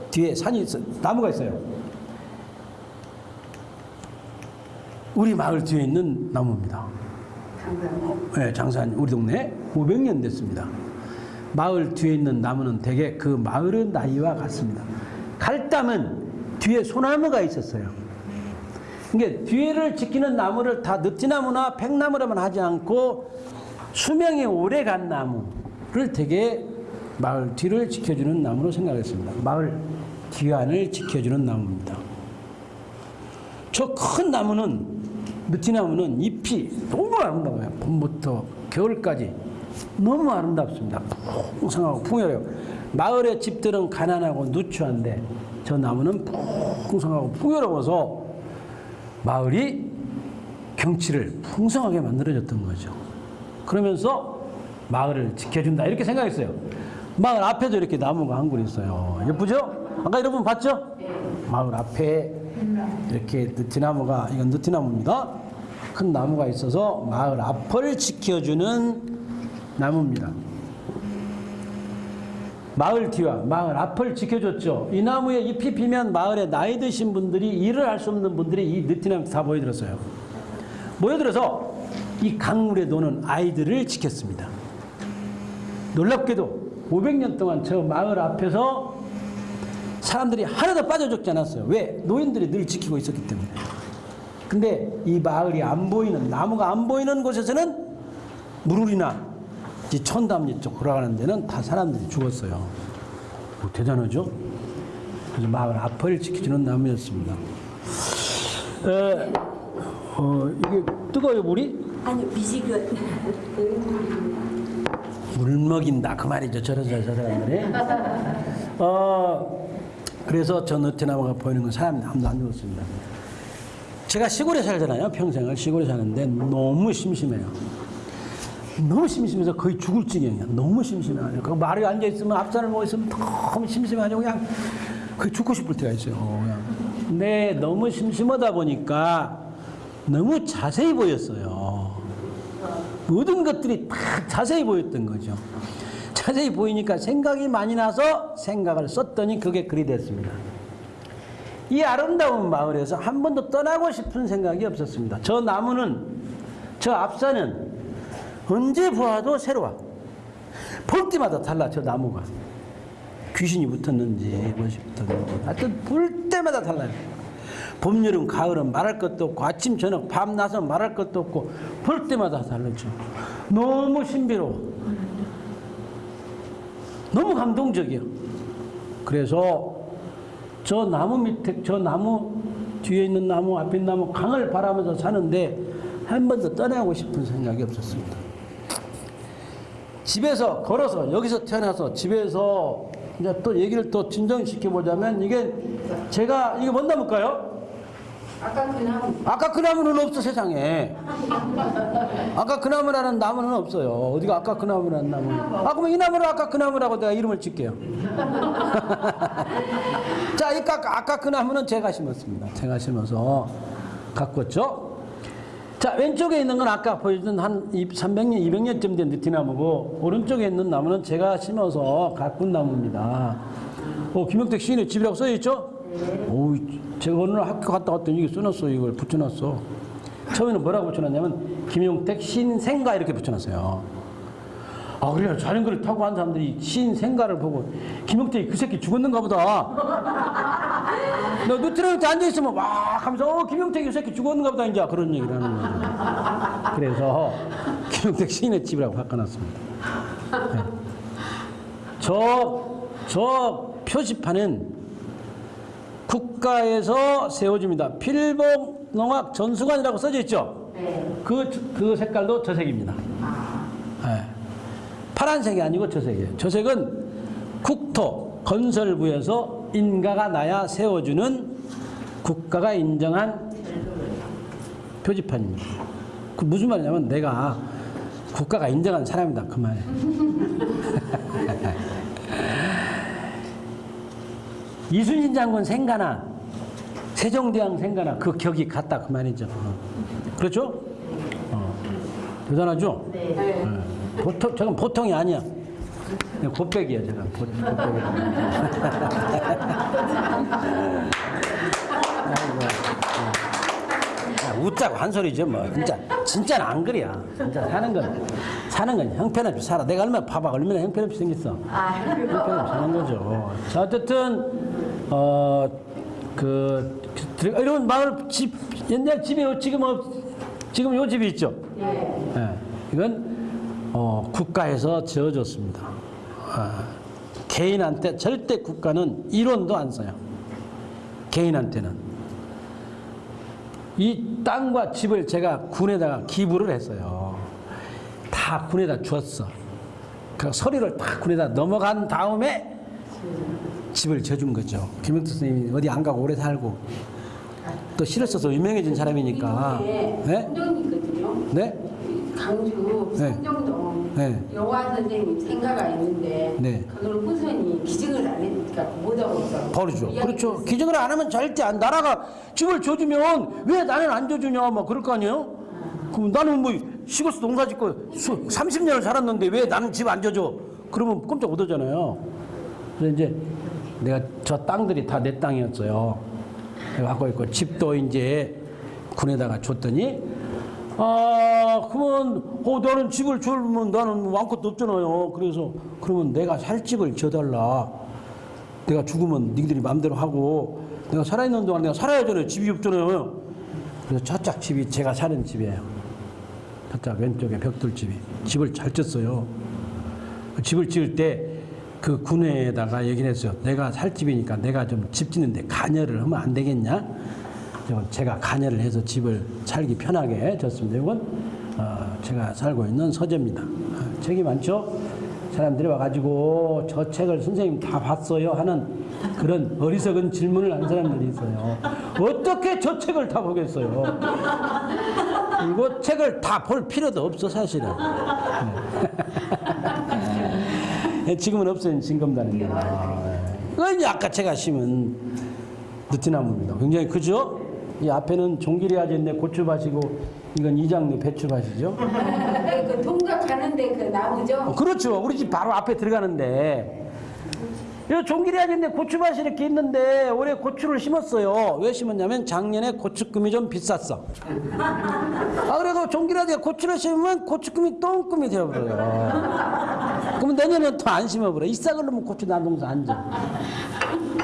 뒤에 산이 있어 나무가 있어요. 우리 마을 뒤에 있는 나무입니다. 당장. 네, 장사님 우리 동네 500년 됐습니다. 마을 뒤에 있는 나무는 대개 그 마을의 나이와 같습니다. 갈담은 뒤에 소나무가 있었어요. 그러니까 뒤를 지키는 나무를 다 느티나무나 백나무라만 하지 않고 수명이 오래 간 나무를 되게 마을 뒤를 지켜주는 나무로 생각했습니다. 마을 뒤안을 지켜주는 나무입니다. 저 큰 나무는 느티나무는 잎이 너무 아름다워요. 봄부터 겨울까지 너무 아름답습니다. 풍성하고 풍요해요. 마을의 집들은 가난하고 누추한데 저 나무는 풍성하고 풍요로워서 마을이 경치를 풍성하게 만들어졌던 거죠. 그러면서 마을을 지켜준다 이렇게 생각했어요. 마을 앞에도 이렇게 나무가 한 그루 있어요. 예쁘죠? 아까 여러분 봤죠? 마을 앞에 이렇게 느티나무가 이건 느티나무입니다. 큰 나무가 있어서 마을 앞을 지켜주는 나무입니다. 마을 뒤와 마을 앞을 지켜줬죠. 이 나무에 잎이 피면 마을에 나이 드신 분들이 일을 할 수 없는 분들이 이 느티나무 다 모여들었어요. 모여들어서 이 강물에 노는 아이들을 지켰습니다. 놀랍게도 500년 동안 저 마을 앞에서 사람들이 하나도 빠져 죽지 않았어요. 왜? 노인들이 늘 지키고 있었기 때문에. 근데 이 마을이 안 보이는 나무가 안 보이는 곳에서는 무룰이나 이 천담리 쪽 돌아가는 데는 다 사람들이 죽었어요. 뭐 대단하죠? 그래서 마을 앞을 지켜주는 나무였습니다. 에, 어, 이게 뜨거워요 물이? 아니 미지근 물 먹인다 그 말이죠 저런 저 사람들이 어 그래서 저 느티나무가 보이는 건 사람이 아무도 안 죽었습니다. 제가 시골에 살잖아요 평생을. 시골에 사는데 너무 심심해요. 너무 심심해서 거의 죽을 지경이야. 너무 심심해요. 그 말이 앉아 있으면 앞산을 보고 있으면 너무 심심해가지고 그냥 거의 죽고 싶을 때가 있어요. 근데 너무 심심하다 보니까 너무 자세히 보였어요. 모든 것들이 다 자세히 보였던 거죠. 자세히 보이니까 생각이 많이 나서 생각을 썼더니 그게 글이 됐습니다. 이 아름다운 마을에서 한 번도 떠나고 싶은 생각이 없었습니다. 저 나무는, 저 앞산은 언제 보아도 새로워. 볼 때마다 달라, 저 나무가. 귀신이 붙었는지, 무엇이 붙었는지. 하여튼 볼 때마다 달라요. 봄, 여름, 가을은 말할 것도 없고 아침, 저녁, 밤, 나서 말할 것도 없고 볼 때마다 다르죠. 너무 신비로워. 너무 감동적이야. 그래서 저 나무 밑에, 저 나무 뒤에 있는 나무, 앞에 있는 나무, 강을 바라면서 사는데 한 번도 떠나고 싶은 생각이 없었습니다. 집에서 걸어서 여기서 태어나서 집에서 이제 또 얘기를 또 진정시켜 보자면 이게 제가 이게 뭔 나무일까요? 아까 그 나무는 없어 세상에. 아까 그 나무라는 나무는 없어요. 어디가 아까 그 나무라는 나무? 아 그러면 이 나무를 아까 그 나무라고 내가 이름을 짓게요. 자, 이 아까, 아까 그 나무는 제가 심었습니다. 제가 심어서 가꿨죠. 자, 왼쪽에 있는 건 아까 보여준 한 300년, 200년쯤 된 느티나무고 오른쪽에 있는 나무는 제가 심어서 가꾼 나무입니다. 어, 김영택 시인의 집이라고 써있죠? 오, 제가 어느 날 학교 갔다 왔더니 이게 써놨어. 이걸 붙여놨어. 처음에는 뭐라고 붙여놨냐면 김용택 신생가 이렇게 붙여놨어요. 아 그래요. 자전거를 타고 한 사람들이 신생가를 보고 김용택이 그 새끼 죽었는가 보다. 너 누트럼한테 앉아있으면 와 하면서 어 김용택이 그 새끼 죽었는가 보다 이제 그런 얘기를 하는 거죠. 그래서 김용택 시인의 집이라고 바꿔놨습니다. 네. 저, 저 표지판은 국가에서 세워집니다. 필봉 농악 전수관이라고 써져 있죠? 그, 그 색깔도 저 색입니다. 네. 파란색이 아니고 저 색이에요. 저 색은 국토 건설부에서 인가가 나야 세워주는 국가가 인정한 표지판입니다. 그 무슨 말이냐면 내가 국가가 인정한 사람이다 그 말이에요. 이순신 장군 생가나 세종대왕 생가나 그 격이 같다 그 말이죠. 어. 그렇죠? 어. 대단하죠? 네. 보통 저건 보통이 아니야. 제가. 보- 곱백이 야. 아이고, 어. 야, 웃자고 한 소리죠 뭐. 진짜 진짜는 안 그래야. 진짜 사는 건 사는 건 형편없이 살아. 내가 얼마나 봐봐 얼마나 형편없이 생겼어. 형편없이 사는 거죠. 자 어쨌든 어, 그 이런 마을 집 옛날 집이 지금 없 지금 요 집이 있죠. 예. 예, 이건 어, 국가에서 지어줬습니다. 아, 개인한테 절대 국가는 1원도 안 써요. 개인한테는. 이 땅과 집을 제가 군에다가 기부를 했어요. 다 군에다 줬어. 그 서류를 다 군에다 넘어간 다음에 집을 져준 거죠. 김영태 선생님이 어디 안 가고 오래 살고 또 시를 써서 유명해진 사람이니까. 네? 네? 강주 네. 성정동 네. 영화 선생님 생가가 있는데 네. 그걸 후손이 기증을 안 했으니까 못하고 있어. 버리죠. 그렇죠. 기증을 안 하면 절대 안, 나라가 집을 줘주면 왜 나는 안 줘주냐, 막 그럴 거 아니에요? 그럼 나는 뭐 시골에서 농사 짓고 수, 30년을 살았는데 왜 나는 집 안 줘줘? 그러면 깜짝 못하잖아요. 그래서 이제 내가 저 땅들이 다 내 땅이었어요. 내가 갖고 있고 집도 이제 군에다가 줬더니 아, 그러면, 어, 나는 집을 주면 나는 아무것도 없잖아요. 그래서, 그러면 내가 살 집을 줘달라. 내가 죽으면 니들이 마음대로 하고, 내가 살아있는 동안 내가 살아야잖아요. 집이 없잖아요. 그래서 저짝 집이 제가 사는 집이에요. 저짝 왼쪽에 벽돌 집이. 집을 잘 졌어요. 그 집을 지을 때 그 군에다가 얘기를 했어요. 내가 살 집이니까 내가 좀 집 짓는데 관여를 하면 안 되겠냐? 제가 관여를 해서 집을 살기 편하게 졌습니다. 이건 어, 제가 살고 있는 서재입니다. 어, 책이 많죠? 사람들이 와가지고 저 책을 선생님 다 봤어요 하는 그런 어리석은 질문을 하는 사람들이 있어요. 어떻게 저 책을 다 보겠어요? 그리고 책을 다 볼 필요도 없어 사실은. 예, 지금은 없어진 진검단입니다. 그건 아까 제가 심은 느티나무입니다. 굉장히 크죠? 이 앞에는 종길이 아졌네 고추밭이고 이건 이장류 배추밭이죠. 그 동작 가는데 그 나무죠. 어, 그렇죠. 우리 집 바로 앞에 들어가는데 이 종길이 아졌네 고추밭이 이렇게 있는데 올해 고추를 심었어요. 왜 심었냐면 작년에 고추금이 좀 비쌌어. 아 그래도 종길이 아졌네 고추를 심으면 고추금이 똥금이 되어버려요. 그러면 내년엔 또안 심어버려. 이 싹을 놓으면 고추 난동사 안 져.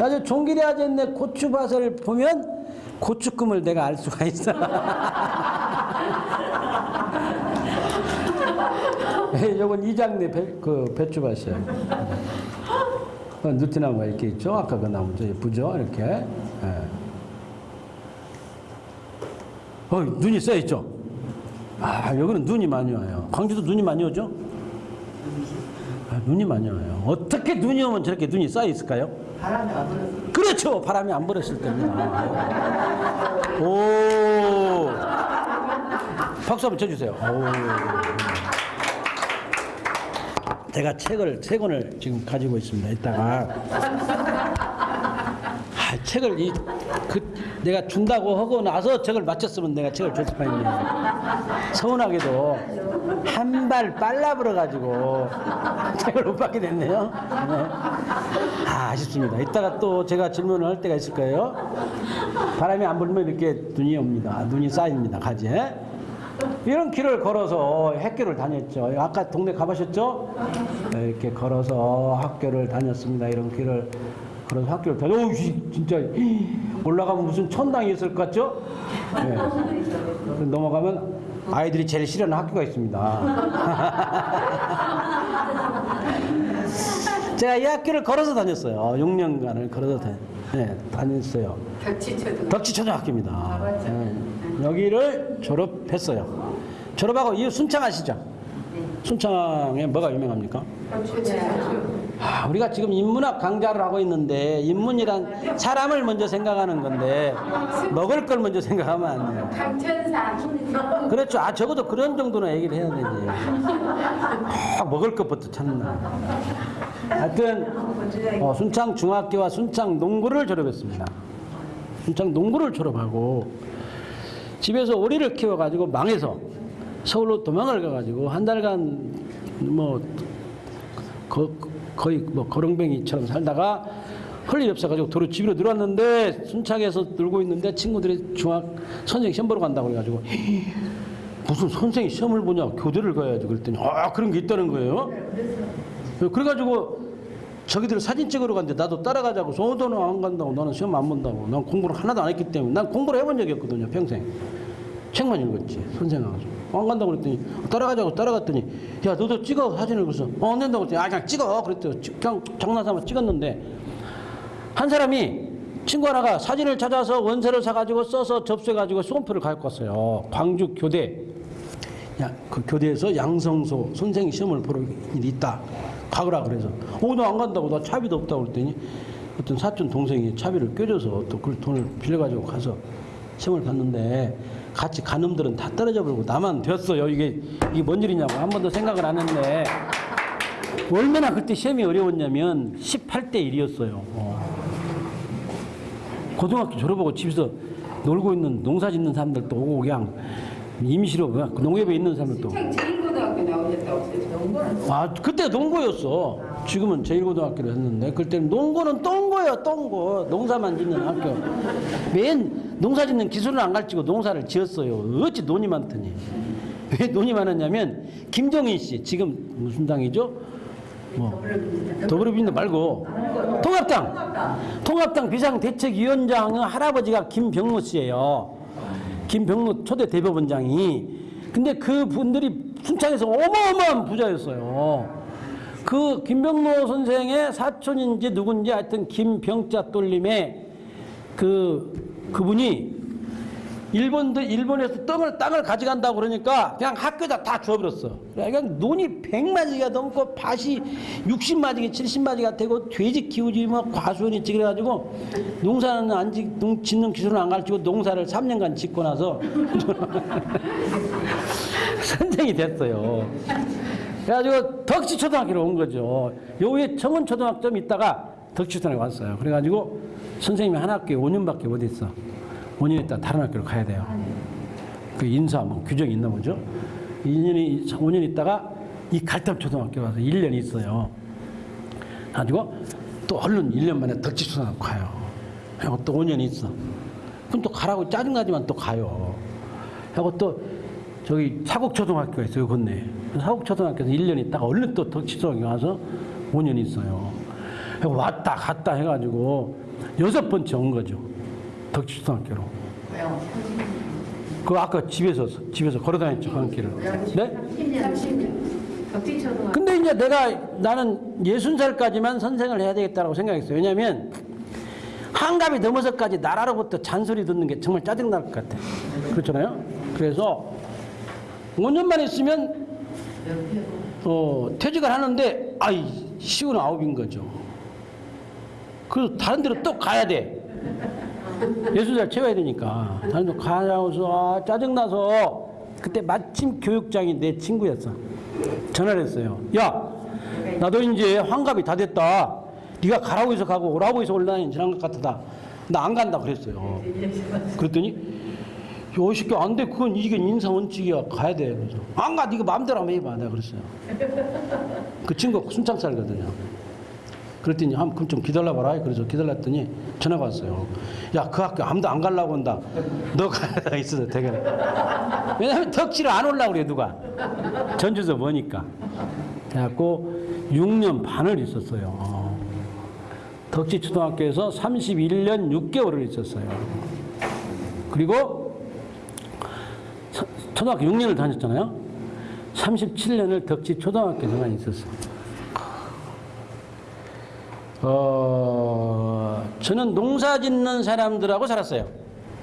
아주 종길이 아졌네 고추밭을 보면 고추금을 내가 알 수가 있어. 예, 요건 이장내 배, 그 배추밭이에요. 어, 누티나무가 이렇게 있죠. 아까 그 나무 저 예쁘죠. 이렇게. 예. 어, 눈이 써 있죠. 아, 여기는 눈이 많이 와요. 광주도 눈이 많이 오죠. 아, 눈이 많이 와요. 어떻게 눈이 오면 저렇게 눈이 쌓여 있을까요? 바람이 안 불어서. 그렇죠. 바람이 안 불었을 때입니다. 오. 박수 한번 쳐주세요. 오. 제가 책을 세 권을 지금 가지고 있습니다. 이따가 아, 책을 이 그 내가 준다고 하고 나서 책을 맞췄으면 내가 책을 줬을 판이네. 서운하게도 한 발 빨라 불어 가지고 책을 못 받게 됐네요. 네. 아, 아쉽습니다. 이따가 또 제가 질문을 할 때가 있을 거예요. 바람이 안 불면 이렇게 눈이 옵니다. 눈이 쌓입니다. 가지에. 이런 길을 걸어서 학교를 다녔죠. 아까 동네 가보셨죠? 네, 이렇게 걸어서 학교를 다녔습니다. 이런 길을 걸어서 학교를 다녔. 오, 진짜 올라가면 무슨 천당이 있을 것 같죠? 네. 넘어가면 아이들이 제일 싫어하는 학교가 있습니다. 제가 이 학교를 걸어서 다녔어요. 6년간을 걸어서 다녔, 네, 다녔어요. 벽지쳐도. 덕지초등학교입니다. 아, 맞죠. 네. 여기를 졸업했어요. 졸업하고 이 순창 아시죠? 순창에 뭐가 유명합니까? 벽지쳐도. 아, 우리가 지금 인문학 강좌를 하고 있는데 인문이란 사람을 먼저 생각하는 건데 먹을 걸 먼저 생각하면 안 돼요. 강천산. 그렇죠. 아 적어도 그런 정도는 얘기를 해야 되지. 꼭 먹을 것부터 찾나. 하여튼 어, 순창 중학교와 순창 농구를 졸업했습니다. 순창 농구를 졸업하고 집에서 오리를 키워가지고 망해서 서울로 도망을 가가지고 한 달간 뭐 거, 거의 뭐 거렁뱅이처럼 살다가 할일 없어가지고 도로 집으로 들어왔는데 순창에서 놀고 있는데 친구들이 중학 선생 시험 보러 간다고 그래가지고 무슨 선생이 시험을 보냐 교대를 가야지 그랬더니 아 그런 게 있다는 거예요. 그래가지고 저기들 사진 찍으러 갔는데 나도 따라가자고 소 너는 안 간다고 나는 시험 안 본다고. 난 공부를 하나도 안 했기 때문에. 난 공부를 해본 적이 없거든요 평생. 책만 읽었지 선생하고 안 간다고 그랬더니 따라가자고 따라갔더니 야 너도 찍어 사진을 그래서 어 안 된다고 그랬더니 아 그냥 찍어 그랬더니 찍- 그냥 장난삼아 찍었는데 한 사람이 친구 하나가 사진을 찾아서 원서를 사가지고 써서 접수해가지고 수험표를 갖고 왔어요 광주 교대 야, 그 교대에서 양성소 선생 시험을 보러 일이 있다. 가거라 그래서. 어, 나 안 간다고. 나 차비도 없다고 그랬더니 어떤 사촌 동생이 차비를 껴줘서 또 그 돈을 빌려가지고 가서 시험을 봤는데 같이 간 놈들은 다 떨어져 버리고 나만 되었어요. 이게, 이게 뭔 일이냐고 한 번도 생각을 안 했는데 얼마나 그때 시험이 어려웠냐면 18대 1이었어요. 고등학교 졸업하고 집에서 놀고 있는 농사 짓는 사람들도 오고 그냥 임시로 그냥 농협에 있는 사람들도 책 제일고등학교 나오셨다고 그래서 농구는 아 그때 농고였어. 지금은 제1고등학교를 했는데 그때는 농고는 똥고예요 똥고. 농사만 짓는 학교. 맨 농사 짓는 기술은 안 가르치고 농사를 지었어요 어찌 돈이 많더니 왜 돈이 많았냐면 김정인 씨 지금 무슨 당이죠? 뭐 더불어민주당 말고 통합당 통합당 비상대책위원장 할아버지가 김병무 씨예요. 김병무 초대 대법원장이 근데 그 분들이 순창에서 어마어마한 부자였어요. 그 김병무 선생의 사촌인지 누군지 하여튼 김병자 똘림의 그 그분이 일본도 일본에서 땅을 땅을 가져간다고 그러니까 그냥 학교에다 다 주워버렸어. 그냥 논이 100마지가 넘고 밭이 60마지가 70마지가 되고 돼지 키우지 뭐 과수원이 찌그래 가지고 농사는 안 짓, 농, 짓는 기술은 안 가르치고 농사를 3년간 짓고 나서 선생이 됐어요. 그래가지고 덕시 초등학교로 온 거죠. 요 위에 청원 초등학교 좀 있다가 덕시 초등학교 왔어요. 그래가지고 선생님이 한 학교에 5년밖에 못 있어. 5년 있다 다른 학교로 가야 돼요. 그 인사 뭐 규정이 있나 보죠. 2년이 5년 있다가 이 갈담 초등학교 가서 1년 있어요. 가지고 또 얼른 1년 만에 덕지 초등학교 가요. 하고 또 5년 있어. 그럼 또 가라고 짜증나지만 또 가요. 하고 또 저기 사국초등학교가 있어요, 건너에. 사국초등학교에서 1년 있다가 얼른 또 덕지초등학교 가서 5년 있어요. 왔다 갔다 해가지고 여섯 번째 온 거죠. 덕지초등학교로. 그 아까 집에서 집에서 걸어다녔죠 가는 길을. 네? 30년 30년 덕지초등학교 근데 이제 내가 나는 예순 살까지만 선생을 해야 되겠다라고 생각했어요. 왜냐하면 한갑이 넘어서까지 나라로부터 잔소리 듣는 게 정말 짜증 날 것 같아. 그렇잖아요. 그래서 5년만 있으면 어, 퇴직을 하는데 아이 시운 아홉인 거죠. 그래서 다른 데로 또 가야 돼. 살 채워야 되니까 다른 데 가야서 아, 짜증나서 그때 마침 교육장이 내 친구였어. 전화를 했어요. 야, 나도 이제 환갑이 다 됐다. 네가 가라고 해서 가고 오라고 해서 올라다니는 지난 것 같다. 나 안 간다 그랬어요. 그랬더니 요 시끼 안 돼. 그건 이게 인사 원칙이야. 가야 돼. 그래서 안 가. 네가 마음대로 한번 해봐. 내가 그랬어요. 그 친구가 순창 살거든요. 그랬더니 한 그럼 좀 기다려봐라. 그래서 기다렸더니 전화가 왔어요. 야, 그 학교 아무도 안 가려고 한다. 너 가야 있어서 되게. 왜냐하면 덕지를 안 올라고 그래 누가. 전주서 뭐니까. 그래갖고 6년 반을 있었어요. 덕지 초등학교에서 31년 6개월을 있었어요. 그리고 초- 초등학교 6년을 다녔잖아요. 37년을 덕지 초등학교에서만 있었어요. 어, 저는 농사 짓는 사람들하고 살았어요.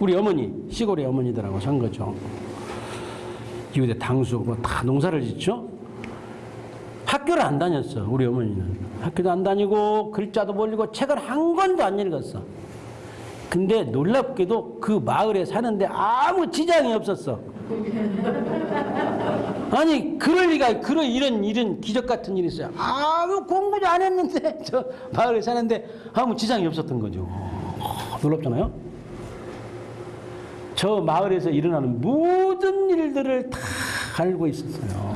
우리 어머니, 시골의 어머니들하고 산 거죠. 이웃에 당수, 뭐 다 농사를 짓죠. 학교를 안 다녔어, 우리 어머니는. 학교도 안 다니고, 글자도 모르고, 책을 한 권도 안 읽었어. 근데 놀랍게도 그 마을에 사는데 아무 지장이 없었어. 아니 그럴 리가 그런 이런 이런 기적 같은 일이 있어요. 아무 공부도 안 했는데 저 마을에 사는데 아무 지장이 없었던 거죠. 어, 놀랍잖아요. 저 마을에서 일어나는 모든 일들을 다 알고 있었어요.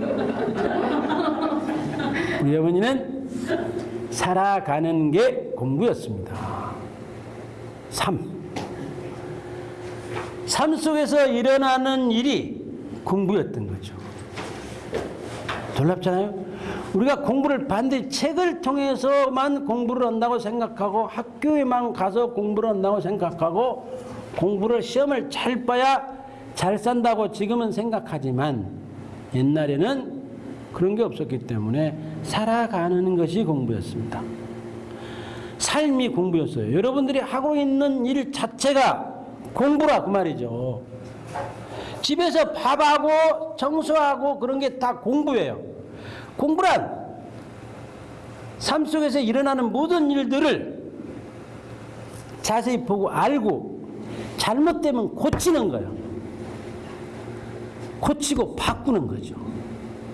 우리 어머니는 살아가는 게 공부였습니다. 삶. 삶 속에서 일어나는 일이 공부였던. 놀랍잖아요? 우리가 공부를 반드시 책을 통해서만 공부를 한다고 생각하고 학교에만 가서 공부를 한다고 생각하고 공부를 시험을 잘 봐야 잘 산다고 지금은 생각하지만 옛날에는 그런 게 없었기 때문에 살아가는 것이 공부였습니다. 삶이 공부였어요. 여러분들이 하고 있는 일 자체가 공부라 그 말이죠. 집에서 밥하고 청소하고 그런 게 다 공부예요. 공부란 삶 속에서 일어나는 모든 일들을 자세히 보고 알고 잘못되면 고치는 거예요. 고치고 바꾸는 거죠.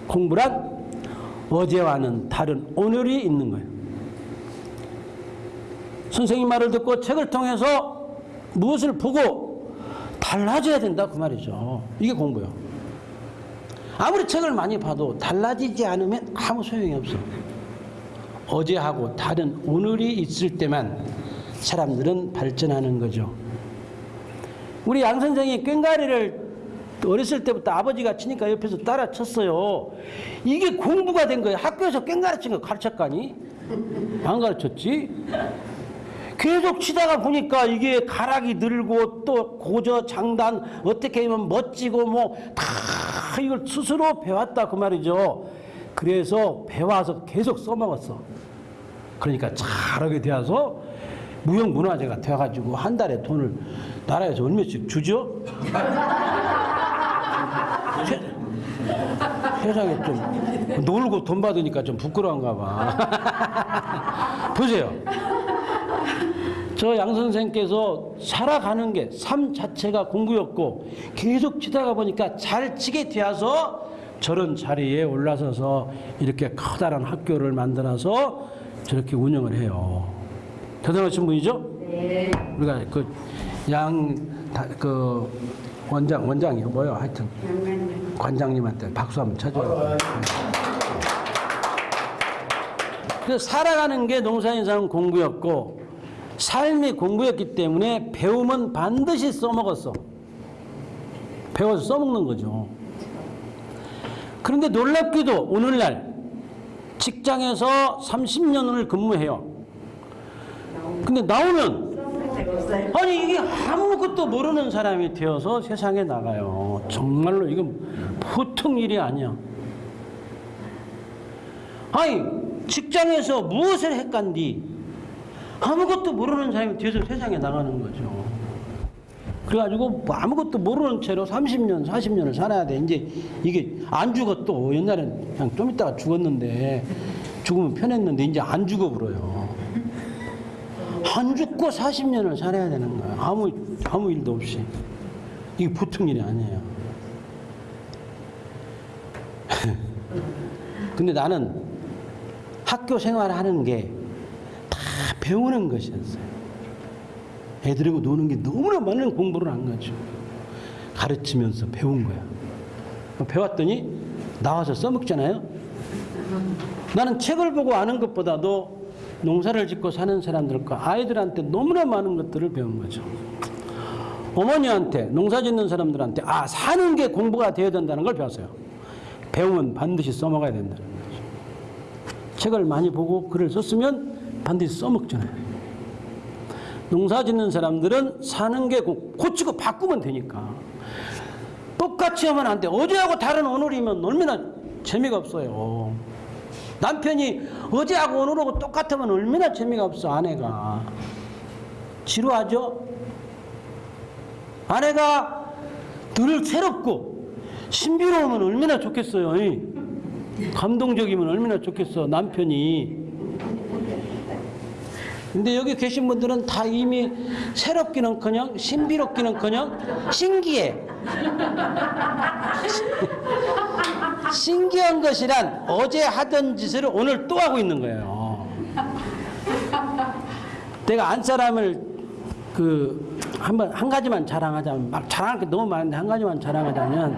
공부란 어제와는 다른 오늘이 있는 거예요. 선생님 말을 듣고 책을 통해서 무엇을 보고 달라져야 된다 그 말이죠. 이게 공부요. 아무리 책을 많이 봐도 달라지지 않으면 아무 소용이 없어. 어제하고 다른 오늘이 있을 때만 사람들은 발전하는 거죠. 우리 양 선생이 꽹가리를 어렸을 때부터 아버지가 치니까 옆에서 따라 쳤어요. 이게 공부가 된 거예요. 학교에서 꽹가리 친거 가르쳤가니? 안 가르쳤지? 계속 치다가 보니까 이게 가락이 늘고 또 고저 장단 어떻게 하면 멋지고 뭐 다 이걸 스스로 배웠다 그 말이죠. 그래서 배워서 계속 써먹었어. 그러니까 잘하게 되어서 무형문화재가 되어가지고 한 달에 돈을 나라에서 얼마씩 주죠? 세, 세상에 좀 놀고 돈 받으니까 좀 부끄러운가 봐. 보세요. 저 양 선생께서 살아가는 게 삶 자체가 공부였고 계속 치다가 보니까 잘 치게 되어서 저런 자리에 올라서서 이렇게 커다란 학교를 만들어서 저렇게 운영을 해요. 대단하신 분이죠? 네. 우리가 그양그 원장 원장이요 뭐요 하여튼 관장님한테 박수 한번 쳐줘요. 그래서 살아가는 게 농사인사는 공부였고 삶이 공부였기 때문에 배움은 반드시 써먹었어. 배워서 써먹는 거죠. 그런데 놀랍게도 오늘날 직장에서 30년을 근무해요. 근데 나오면 아니 이게 아무것도 모르는 사람이 되어서 세상에 나가요. 정말로 이건 보통 일이 아니야. 아니 직장에서 무엇을 했간디 아무것도 모르는 사람이 되어서 세상에 나가는 거죠. 그래가지고 뭐 아무것도 모르는 채로 30년, 40년을 살아야 돼. 이제 이게 안또 옛날엔 그냥 좀 있다가 죽었는데 죽으면 편했는데 이제 안 죽어 불어요. 안 죽고 40년을 살아야 되는 거야. 아무 아무 일도 없이. 이게 보통 일이 아니에요. 근데 나는 학교 생활하는 게다 배우는 것이었어요. 애들하고 노는 게 너무나 많은 공부를 한 거죠. 가르치면서 배운 거야. 배웠더니 나와서 써먹잖아요. 나는 책을 보고 아는 것보다도 농사를 짓고 사는 사람들과 아이들한테 너무나 많은 것들을 배운 거죠. 어머니한테 농사 짓는 사람들한테 아 사는 게 공부가 되어야 된다는 걸 배웠어요. 배우면 반드시 써먹어야 된다는 거죠. 책을 많이 보고 글을 썼으면 반드시 써먹잖아요. 농사 짓는 사람들은 사는 게 고- 고치고 바꾸면 되니까. 똑같이 하면 안 돼. 어제하고 다른 오늘이면 얼마나 재미가 없어요. 남편이 어제하고 오늘하고 똑같으면 얼마나 재미가 없어, 아내가. 지루하죠? 아내가 늘 새롭고 신비로우면 얼마나 좋겠어요. 이. 감동적이면 얼마나 좋겠어, 남편이. 근데 여기 계신 분들은 다 이미 새롭기는 커녕 신비롭기는 커녕 신기해. 신기한 것이란 어제 하던 짓을 오늘 또 하고 있는 거예요. 내가 안 사람을 그 한번 한 가지만 자랑하자면 막 자랑할 게 너무 많은데 한 가지만 자랑하자면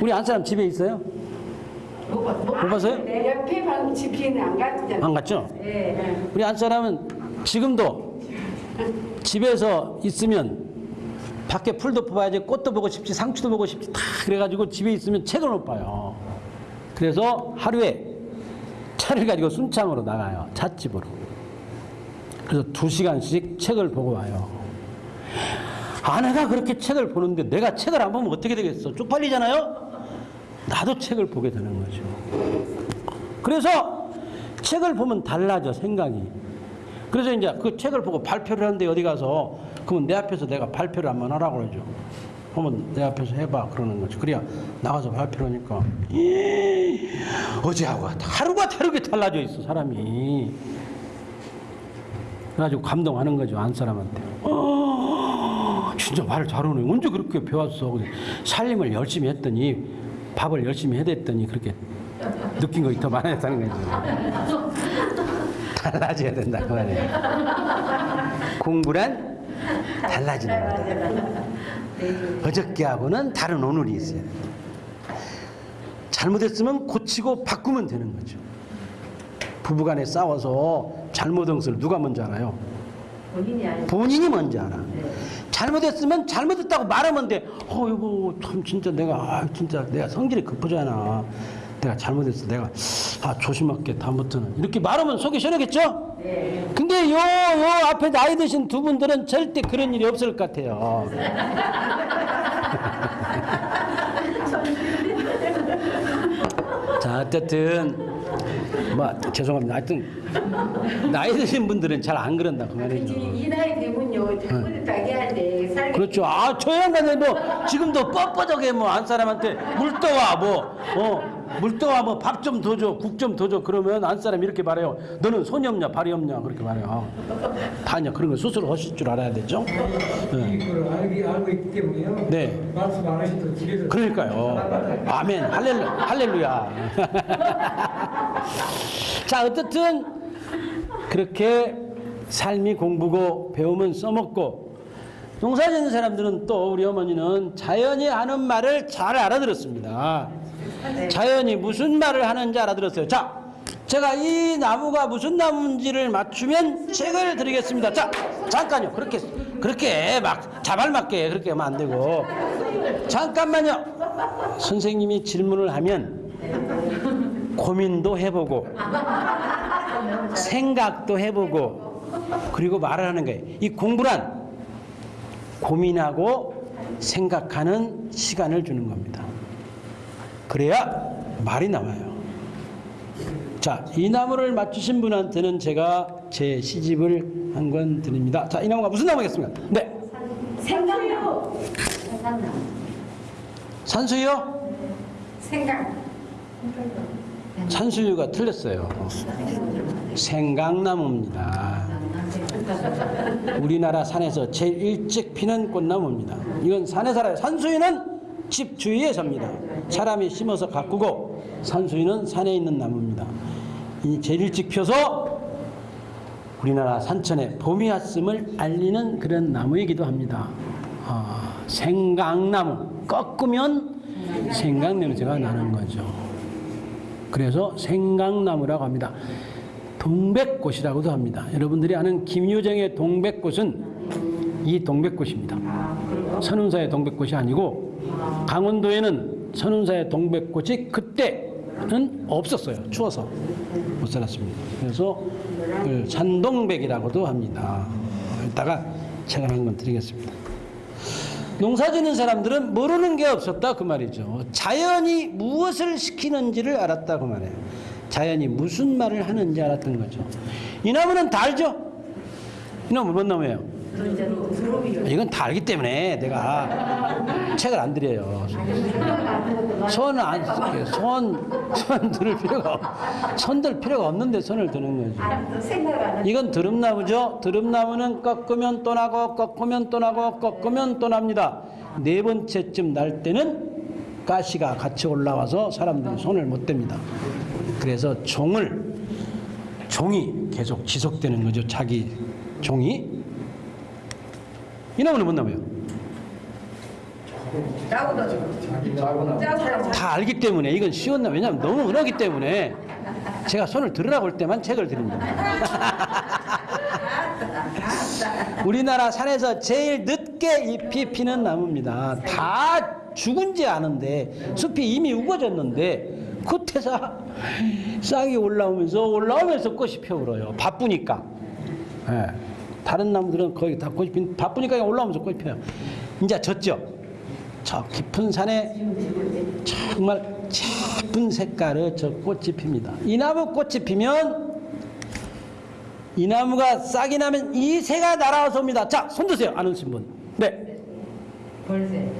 우리 안 사람 집에 있어요? 못 봤- 못 못 봤어요? 내 옆에 방 집에는 안 갔잖아. 안 갔죠? 예. 우리 안 사람은 지금도 집에서 있으면 밖에 풀도 뽑아야지 꽃도 보고 싶지 상추도 보고 싶지 다 그래가지고 집에 있으면 책을 못 봐요. 그래서 하루에 차를 가지고 순창으로 나가요. 찻집으로. 그래서 두 시간씩 책을 보고 와요. 아내가 그렇게 책을 보는데 내가 책을 안 보면 어떻게 되겠어? 쪽팔리잖아요? 나도 책을 보게 되는 거죠. 그래서 책을 보면 달라져, 생각이. 그래서 이제 그 책을 보고 발표를 하는데 어디 가서 그러면 내 앞에서 내가 발표를 한번 하라고 그러죠. 그러면 내 앞에서 해봐 그러는 거죠. 그래야 나가서 발표를 하니까 이, 어제하고 하루가 다르게 달라져 있어 사람이. 그래가지고 감동하는 거죠 안 사람한테. 어, 진짜 말을 잘하네. 언제 그렇게 배웠어? 살림을 열심히 했더니 밥을 열심히 해댔더니 그렇게 느낀 것이 더 많았다는 거죠. 달라져야 된다 그 말이에요. 공부란 달라지는 거다. 어저께하고는 다른 오늘이 있어요. 잘못했으면 고치고 바꾸면 되는 거죠. 부부간에 싸워서 잘못한 것을 누가 먼저 알아요? 본인이. 본인이 먼저 알아. 잘못했으면 잘못했다고 말하면 돼. 어, 이거 참 진짜 내가 아, 진짜 내가 성질이 급하잖아. 내가 잘못했어. 내가 아 조심할게 다음부터는 이렇게 말하면 속이 시원하겠죠? 네. 근데 요, 요 앞에 나이 드신 두 분들은 절대 그런 일이 없을 것 같아요. 자, 어쨌든, 뭐, 죄송합니다. 하여튼, 나이 드신 분들은 잘 안 그런다, 그 말이죠. 이 나이 되면요, 잘못했다게 할때 살기 그렇죠. 아, 저 양반은 뭐, 지금도 뻣뻣하게 뭐, 안 사람한테 물 떠와, 뭐, 어, 물 떠와, 뭐, 밥 좀 더 줘, 국 좀 더 줘. 그러면 안 사람 이렇게 말해요. 너는 손이 없냐, 발이 없냐, 그렇게 말해요. 다 이제 그런 거 스스로 하실 줄 알아야 되죠. 네. 있기 때문에요. 네. 말씀 안 하셔도 집에서 그러니까요. 아멘. 할렐루, 할렐루야. 자, 어떻든 그렇게 삶이 공부고 배움은 써먹고 농사 짓는 사람들은 또 우리 어머니는 자연이 하는 말을 잘 알아들었습니다. 자연이 무슨 말을 하는지 알아들었어요. 자, 제가 이 나무가 무슨 나무인지를 맞추면 책을 드리겠습니다. 자, 잠깐요. 그렇게 그렇게 막 자발맞게 그렇게 하면 안 되고 잠깐만요. 선생님이 질문을 하면 고민도 해보고 생각도 해보고 그리고 말을 하는 거예요. 이 공부란 고민하고 생각하는 시간을 주는 겁니다. 그래야 말이 나와요. 자, 이 나무를 맞추신 분한테는 제가 제 시집을 한 권 드립니다. 자, 이 나무가 무슨 나무겠습니까? 네. 생각요. 산수유? 생각. 산수유가 틀렸어요. 생강나무입니다. 우리나라 산에서 제일 일찍 피는 꽃나무입니다. 이건 산에 살아요. 산수유는 집 주위에 삽니다. 사람이 심어서 가꾸고 산수유는 산에 있는 나무입니다. 이 제일 일찍 펴서 우리나라 산천에 봄이 왔음을 알리는 그런 나무이기도 합니다. 아, 생강나무 꺾으면 생강 냄새가 나는 거죠. 그래서 생강나무라고 합니다. 동백꽃이라고도 합니다. 여러분들이 아는 김유정의 동백꽃은 이 동백꽃입니다. 선운사의 동백꽃이 아니고 강원도에는 선운사의 동백꽃이 그때는 없었어요. 추워서 못 살았습니다. 그래서 그 산동백이라고도 합니다. 이따가 책을 한 권 드리겠습니다. 농사 짓는 사람들은 모르는 게 없었다 그 말이죠. 자연이 무엇을 시키는지를 알았다 그 말이에요. 자연이 무슨 말을 하는지 알았던 거죠. 이 나무는 다 알죠? 이 나무 뭔 나무예요? 이건 다 알기 때문에 내가 책을 안 드려요. 손을 안. 손, 손 들을 필요가 없, 손들 필요가 없는데 손을 드는 거죠. 안 이건 드릅나무죠. 드릅나무는 꺾으면 또 나고 꺾으면 또 나고 꺾으면 또 납니다. 네 번째쯤 날 때는 가시가 같이 올라와서 사람들이 손을 못 댑니다. 그래서 종을 종이 계속 지속되는 거죠. 자기 종이 이 나무는 뭔 나무예요? 다 알기 때문에 이건 쉬운 나무 왜냐하면 너무 은하기 때문에 제가 손을 들으라고 할 때만 책을 드립니다. 우리나라 산에서 제일 늦게 잎이 피는 나무입니다. 다 죽은 지 아는데 숲이 이미 우거졌는데 그 태사 싹이 올라오면서 올라오면서 꽃이 펴 울어요. 바쁘니까. 예. 다른 나무들은 거의 다 꽃이 핀, 바쁘니까 올라오면서 꽃이 펴요. 이제 졌죠. 저 깊은 산에 정말 예쁜 색깔의 저 꽃이 핍니다. 이 나무 꽃이 피면 이 나무가 싹이 나면 이 새가 날아와서 옵니다. 자, 손 드세요. 아는 분. 네. 벌새.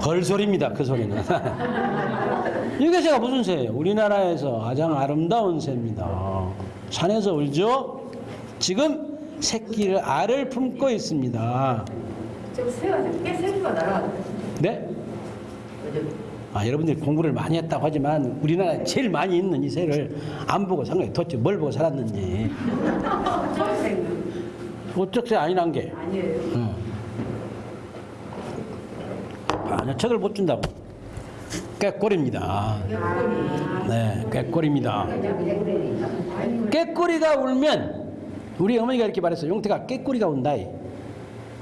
벌소리입니다. 그 소리는. 이게 새가 무슨 새예요? 우리나라에서 가장 아름다운 새입니다. 산에서 울죠? 지금 새끼를 알을 품고 있습니다. 저 새가 꽤 새가 날아왔다. 네? 아, 여러분들이 공부를 많이 했다고 하지만 우리나라에 제일 많이 있는 이 새를 안 보고 상관이 도대체 뭘 보고 살았는지. 초록색 어쩍 새 아니란 게. 아니에요. 응. 아니요, 책을 못 준다고. 꾀꼬리입니다. 네, 꾀꼬리입니다. 깨꼬리가 울면 우리 어머니가 이렇게 말했어요. 용태가 깨꼬리가 운다.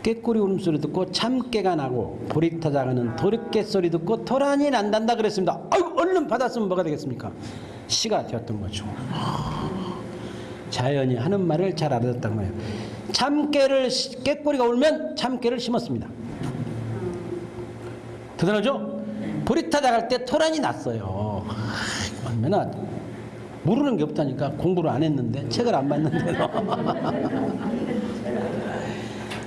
깨꼬리 울음소리 듣고 참깨가 나고 보리타 작아는 도르깨 소리 듣고 토란이 난단다 그랬습니다. 아유 얼른 받았으면 뭐가 되겠습니까? 시가 되었던 거죠. 자연이 하는 말을 잘 알아듣었단 말이에요. 참깨를 시- 깨꼬리가 울면 참깨를 심었습니다. 대단하죠? 보리타 작을 때 토란이 났어요. 아, 얼마나 모르는 게 없다니까 공부를 안 했는데 책을 안 봤는데도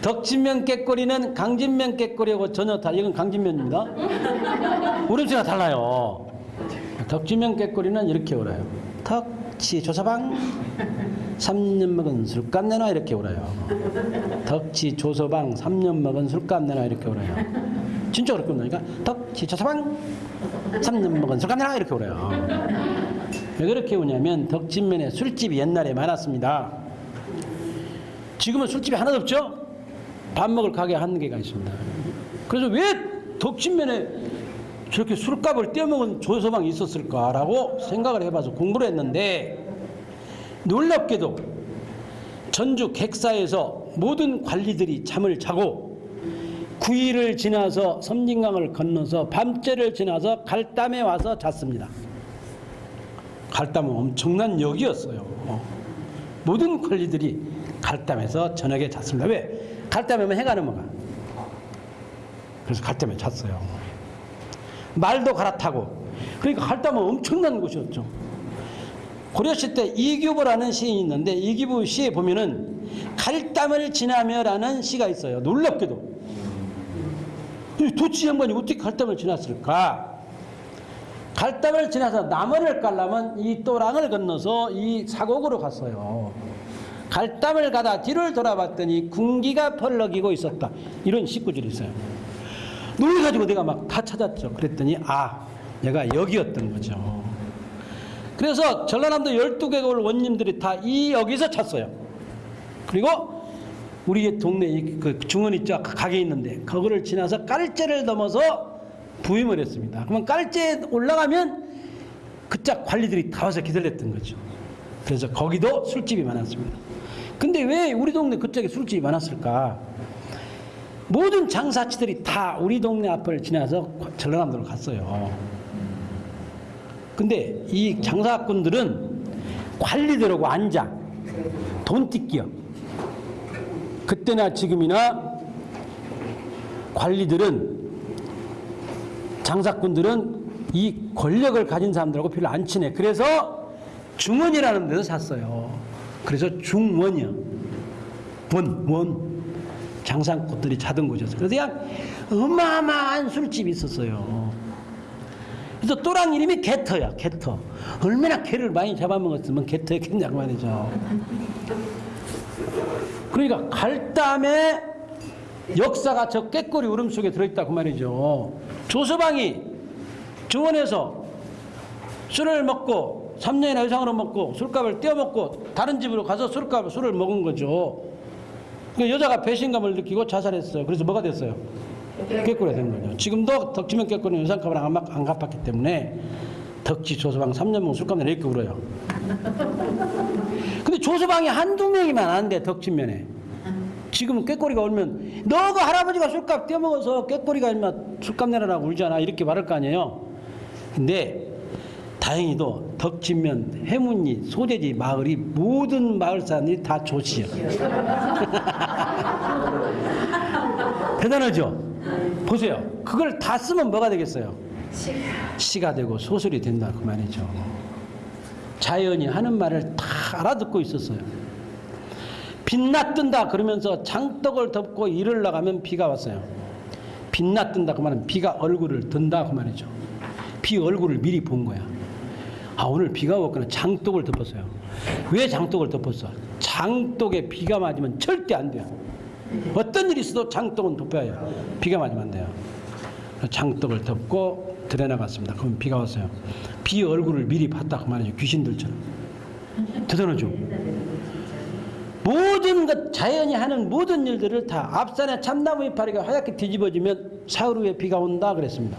덕진면 깨꼬리는 강진면 깨꼬리하고 전혀 다 이건 강진면입니다. 울음소리가 달라요. 덕진면 깨꼬리는 이렇게 울어요. 덕치 조서방. 3년 먹은 술값 내놔 이렇게 울어요. 덕치 조서방. 3년 먹은 술값 내놔 이렇게 울어요. 진짜 그렇게 울으니까? 덕치 조서방. 3년 먹은 술값 내놔 이렇게 울어요 왜 그렇게 우냐면 덕진면에 술집이 옛날에 많았습니다. 지금은 술집이 하나도 없죠? 밥 먹을 가게 한 개가 있습니다. 그래서 왜 덕진면에 저렇게 술값을 떼어먹은 조서방이 있었을까라고 생각을 해봐서 공부를 했는데 놀랍게도 전주 객사에서 모든 관리들이 잠을 자고 구일을 지나서 섬진강을 건너서 밤째를 지나서 갈담에 와서 잤습니다. 갈담은 엄청난 역이었어요. 모든 관리들이 갈담에서 저녁에 잤습니다. 왜? 갈담에면 해가 넘어가. 그래서 갈담에 잤어요. 말도 갈아타고. 그러니까 갈담은 엄청난 곳이었죠. 고려시 때 이규보라는 시인이 있는데 이규보 시에 보면은 갈담을 지나며라는 시가 있어요. 놀랍게도. 이 도치 양반이 어떻게 갈담을 지났을까? 갈담을 지나서 남원을 가려면 이 또랑을 건너서 이 사곡으로 갔어요. 갈담을 가다 뒤를 돌아봤더니 군기가 펄럭이고 있었다. 이런 식구들이 있어요. 놀래가지고 내가 막 다 찾았죠. 그랬더니 아, 내가 여기였던 거죠. 그래서 전라남도 12개골 원님들이 다 이 여기서 찼어요. 그리고 우리 동네 이그 중원 있죠. 가게 있는데 그거를 지나서 깔째를 넘어서 부임을 했습니다. 그러면 깔째에 올라가면 그짝 관리들이 다 와서 기다렸던 거죠. 그래서 거기도 술집이 많았습니다. 근데 왜 우리 동네 그쪽에 술집이 많았을까? 모든 장사치들이 다 우리 동네 앞을 지나서 전라남도로 갔어요. 근데 이 장사꾼들은 관리들하고 앉아 돈 뜯기요. 그때나 지금이나 관리들은 장사꾼들은 이 권력을 가진 사람들하고 별로 안 친해. 그래서 중원이라는 데서 샀어요. 그래서 중원이요. 원, 원. 장사꾼들이 자던 곳이었어요. 그래서 그냥 어마어마한 술집이 있었어요. 그래서 또랑 이름이 개터야, 개터. 얼마나 개를 많이 잡아먹었으면 개터였겠냐고 말이죠. 그러니까 갈담에 역사가 저 깨꼬리 울음 속에 들어있다고 말이죠. 조서방이 조원에서 술을 먹고 3년이나 이상으로 먹고 술값을 떼어먹고 다른 집으로 가서 술값 술을 먹은 거죠. 그 여자가 배신감을 느끼고 자살했어요. 그래서 뭐가 됐어요? 깨꼬리가 된 거죠. 지금도 덕지면 깨꼬리는 유산값을 안, 갚- 안 갚았기 때문에 덕지 조서방 3년 먹은 술값 울어요. 근데 조서방이 한두 명이면 안 돼, 덕진면에. 지금은 꾀꼬리가 울면 너그 할아버지가 술값 떼먹어서 꾀꼬리가 인마 술값 내라라고 울잖아 이렇게 말할 거 아니에요 근데 다행히도 덕진면, 해문리, 소재지 마을이 모든 마을 사람들이 다 조시요. 대단하죠? 보세요. 그걸 다 쓰면 뭐가 되겠어요? 시가 되고 소설이 된다 그 말이죠. 자연이 하는 말을 다 알아듣고 있었어요. 빛나 뜬다 그러면서 장떡을 덮고 일을 나가면 비가 왔어요. 빛나 뜬다 그 말은 비가 얼굴을 든다 그 말이죠. 비 얼굴을 미리 본 거야. 아 오늘 비가 왔구나 장독을 덮었어요. 왜 장독을 덮었어? 장독에 비가 맞으면 절대 안 돼요. 어떤 일이 있어도 장독은 덮어야. 비가 맞으면 안 돼요. 장독을 덮고 들여나갔습니다. 그럼 비가 왔어요. 비 얼굴을 미리 봤다 그 말이죠. 귀신들처럼. 대단하죠. 모든 것 자연이 하는 모든 일들을 다 앞산에 참나무 이파리가 하얗게 뒤집어지면 사흘 후에 비가 온다 그랬습니다.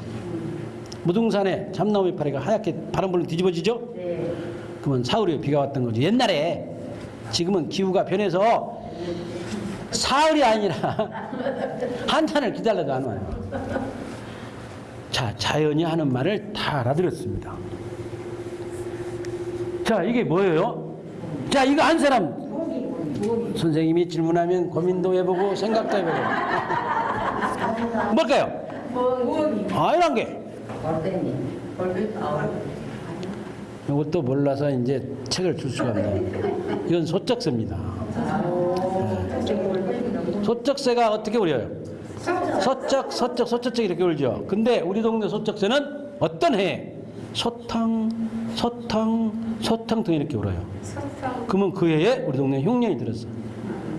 무등산에 참나무 이파리가 하얗게 바람 불면 뒤집어지죠? 네. 그러면 사흘 후에 비가 왔던 거죠. 옛날에 지금은 기후가 변해서 사흘이 아니라 한탄을 기다려도 안 와요. 자, 자연이 하는 말을 다 알아들었습니다. 자, 이게 뭐예요? 자, 이거 한 사람 선생님이 질문하면 고민도 해보고 생각도 해보고 뭘까요? 아, 이런 게 이것도 몰라서 이제 책을 줄 수가 없네요. 이건 소쩍새입니다. 네. 소쩍새가 어떻게 울려요? 서쩍, 서쩍, 서쩍 이렇게 울죠. 근데 우리 동네 소쩍새는 어떤 해? 소탕, 소탕, 소탕 등 이렇게 울어요. 그러면 그 해에 우리 동네 흉년이 들었어.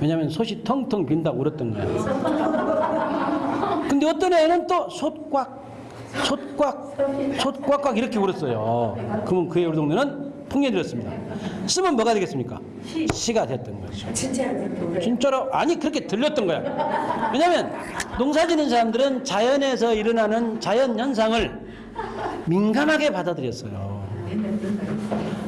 왜냐하면 솥이 텅텅 빈다고 울었던 거야. 근데 어떤 애는 또 솥꽉, 솥꽉, 솥꽉꽉 이렇게 울었어요. 그러면 그해 우리 동네는 풍년이 들었습니다. 쓰면 뭐가 되겠습니까? 시가 됐던 거죠. 진짜로 아니 그렇게 들렸던 거야. 왜냐하면 농사 짓는 사람들은 자연에서 일어나는 자연 현상을 민감하게 받아들였어요.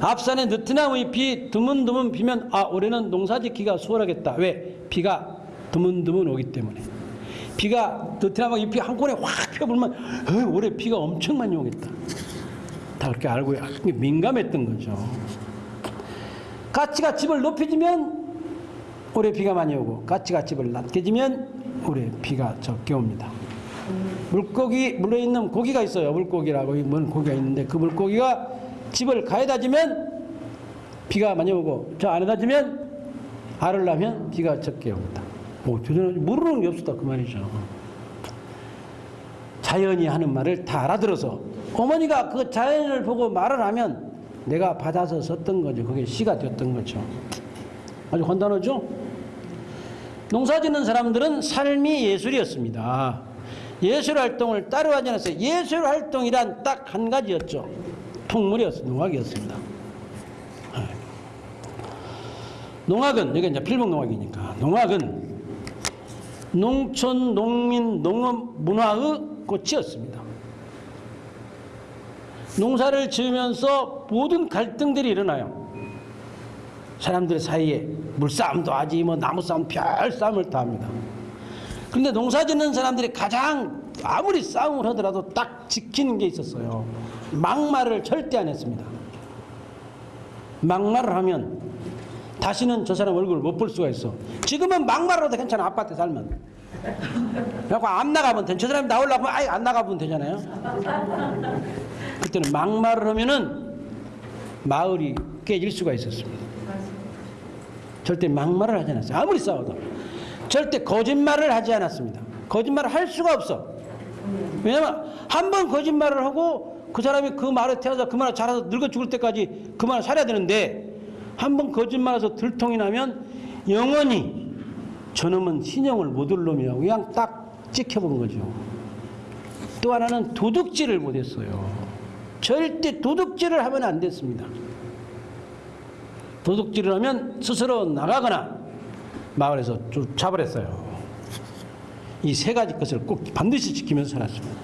앞산에 느티나무 잎이 드문드문 비면 아 올해는 농사 짓기가 수월하겠다. 왜? 비가 드문드문 오기 때문에. 비가 느티나무 잎이 한 번에 확 펴불면 어, 올해 비가 엄청 많이 오겠다. 다 그렇게 알고 민감했던 거죠. 가치가 집을 높여지면 올해 비가 많이 오고 가치가 집을 낮게 지면 올해 비가 적게 옵니다. 물고기 물에 있는 고기가 있어요. 물고기라고 뭔 고기가 있는데 그 물고기가 집을 가에다 지면 비가 많이 오고 저 안에다 지면 알을 낳으면 비가 적게 옵니다. 뭐 모르는 게 없었다 그 말이죠. 자연이 하는 말을 다 알아들어서 어머니가 그 자연을 보고 말을 하면 내가 받아서 썼던 거죠. 그게 시가 됐던 거죠. 아주 간단하죠? 농사 짓는 사람들은 삶이 예술이었습니다. 예술 활동을 따로 하지 않았어요. 예술 활동이란 딱 한 가지였죠. 통물이었어, 농악이었습니다. 네. 농악은, 여기 이제 필목 농악이니까, 농악은 농촌, 농민, 농업, 문화의 꽃이었습니다. 농사를 지으면서 모든 갈등들이 일어나요. 사람들 사이에 물싸움도 하지, 뭐 나무싸움, 별 싸움을 다 합니다. 그런데 농사 짓는 사람들이 가장 아무리 싸움을 하더라도 딱 지키는 게 있었어요. 막말을 절대 안 했습니다. 막말을 하면 다시는 저 사람 얼굴을 못 볼 수가 있어. 지금은 막말로도 괜찮아. 아파트 살면. 그래갖고 안 나가면 돼. 저 사람이 나오려고 하면 아예 안 나가면 되잖아요. 그때는 막말을 하면은 마을이 깨질 수가 있었습니다. 절대 막말을 하지 않았어요. 아무리 싸워도. 절대 거짓말을 하지 않았습니다. 거짓말을 할 수가 없어. 왜냐면 한 번 거짓말을 하고 그 사람이 그 말에 태어서 그 말을 잘해서 늙어 죽을 때까지 그 말을 살아야 되는데 한 번 거짓말해서 들통이 나면 영원히 저놈은 신용을 못 올 놈이라고 그냥 딱 찍혀본 거죠. 또 하나는 도둑질을 못했어요. 절대 도둑질을 하면 안 됐습니다. 도둑질을 하면 스스로 나가거나 마을에서 쫓아버렸어요. 이 세 가지 것을 꼭 반드시 지키면서 살았습니다.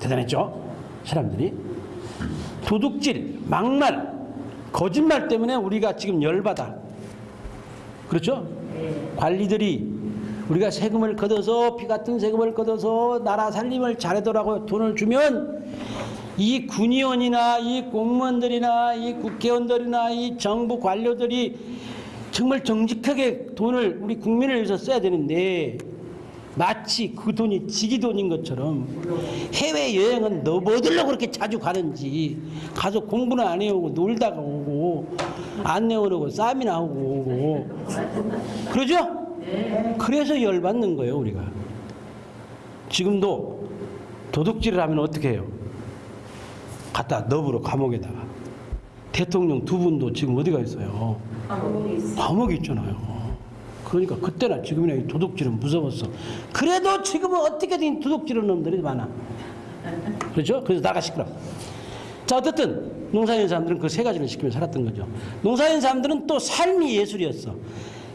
대단했죠? 사람들이. 도둑질, 막말, 거짓말 때문에 우리가 지금 열받아. 그렇죠? 관리들이 우리가 세금을 걷어서 피 같은 세금을 걷어서 나라 살림을 잘하더라고 돈을 주면 이 군의원이나 이 공무원들이나 이 국회의원들이나 이 정부 관료들이 정말 정직하게 돈을 우리 국민을 위해서 써야 되는데 마치 그 돈이 지기 돈인 것처럼 해외 여행은 너 뭐들로 그렇게 자주 가는지 가서 공부는 안 해오고 놀다가 오고 안 내오고 쌈이나 하고 오고 그러죠? 그래서 열받는 거예요 우리가 지금도 도둑질을 하면 어떻게 해요? 갖다 너브로 감옥에다가 대통령 두 분도 지금 어디가 있어요? 감옥에 있잖아요. 그러니까 그때나 지금이나 이 도둑질은 무서웠어. 그래도 지금은 어떻게든 도둑질하는 놈들이 많아. 그렇죠? 그래서 나가 시끄러. 자 어쨌든 농사짓는 사람들은 그 세 가지를 시키며 살았던 거죠. 농사짓는 사람들은 또 삶이 예술이었어.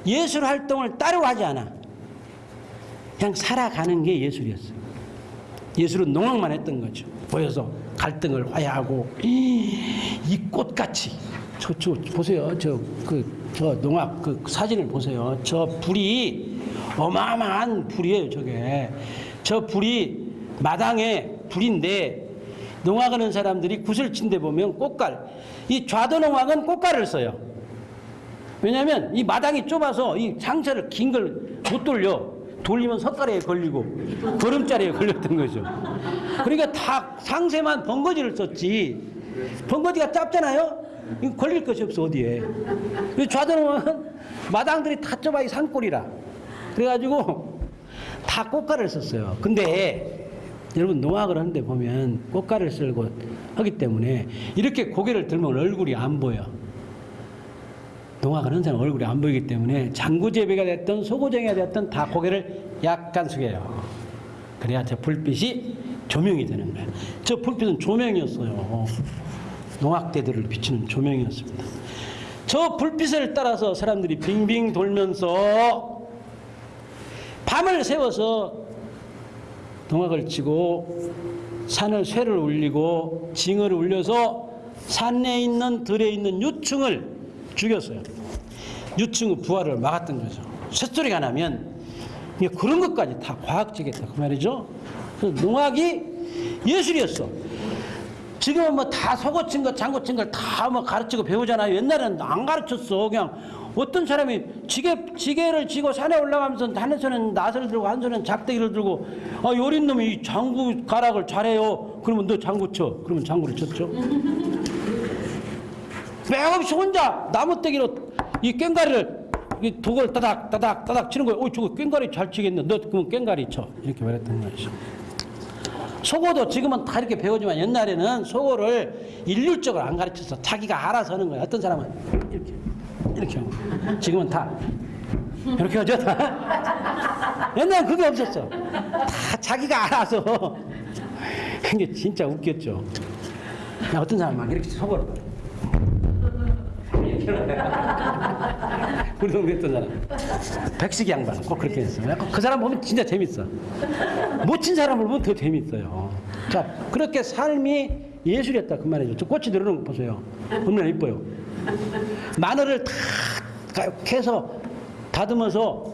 예술 활동을 따로 하지 않아. 그냥 살아가는 게 예술이었어. 예술은 농악만 했던 거죠. 보여서 갈등을 화해하고 이, 이 꽃같이 저, 저 보세요. 저 그 저 농악 그 사진을 보세요. 저 불이 어마어마한 불이에요. 저게 저 불이 마당에 불인데 농악하는 사람들이 구슬 친 데 보면 꽃갈 이 좌도 농악은 꽃갈을 써요. 왜냐하면 이 마당이 좁아서 이 상처를 긴 걸 못 돌려 돌리면 석가래에 걸리고 보름자리에 걸렸던 거죠. 그러니까 다 상세만 번거지를 썼지 번거지가 짧잖아요. 걸릴 것이 없어 어디에. 좌도는 마당들이 다 좁아 이 산골이라 그래가지고 다 꽃가를 썼어요. 근데 여러분 농악을 하는데 보면 꽃가를 쓸고 하기 때문에 이렇게 고개를 들면 얼굴이 안 보여. 농악을 하는 사람 얼굴이 안 보이기 때문에 장구제비가 됐든 소고쟁이가 됐든 다 고개를 약간 숙여요. 그래야 저 불빛이 조명이 되는 거예요. 저 불빛은 조명이었어요. 농악대들을 비추는 조명이었습니다. 저 불빛을 따라서 사람들이 빙빙 돌면서 밤을 새워서 농악을 치고 산을 쇠를 울리고 징을 울려서 산에 있는 들에 있는 유충을 죽였어요. 유충의 부활을 막았던 거죠. 쇳소리가 나면 그런 것까지 다 과학적이었다 그 말이죠. 농악이 예술이었어. 지금은 뭐 다 속어친 것, 장고친 걸 다 뭐 가르치고 배우잖아요. 옛날에는 안 가르쳤어. 그냥 어떤 사람이 지게, 지게를 지고 산에 올라가면서 한 손은 낫을 들고 한 손은 작대기를 들고 아, 요린 놈이 이 장구 가락을 잘해요. 그러면 너 장구 쳐. 그러면 장구를 쳤죠. 맥없이 혼자 나무떼기로 이 꽹가리를 이 독을 따닥 따닥 따닥 치는 거예요. 어, 저거 꽹가리 잘 치겠네. 너 그러면 꽹가리 쳐. 이렇게 말했던 것이죠. 속어도 지금은 다 이렇게 배우지만 옛날에는 속어를 일률적으로 안 가르쳐서 자기가 알아서 하는 거예요. 어떤 사람은 이렇게 이렇게 하고 지금은 다 이렇게 하죠. 다. 옛날엔 그게 없었어. 다 자기가 알아서 근데 진짜 웃겼죠. 어떤 사람은 막 이렇게 속어 를 우리 동네 했던 사람 백식이 양반 꼭 그렇게 했어요. 그 사람 보면 진짜 재밌어. 못 친 사람을 보면 더 재밌어요. 자 그렇게 삶이 예술이었다 그 말이죠. 저 꽃이 들어오는 거 보세요. 얼마나 이뻐요. 마늘을 다 캐서 다듬어서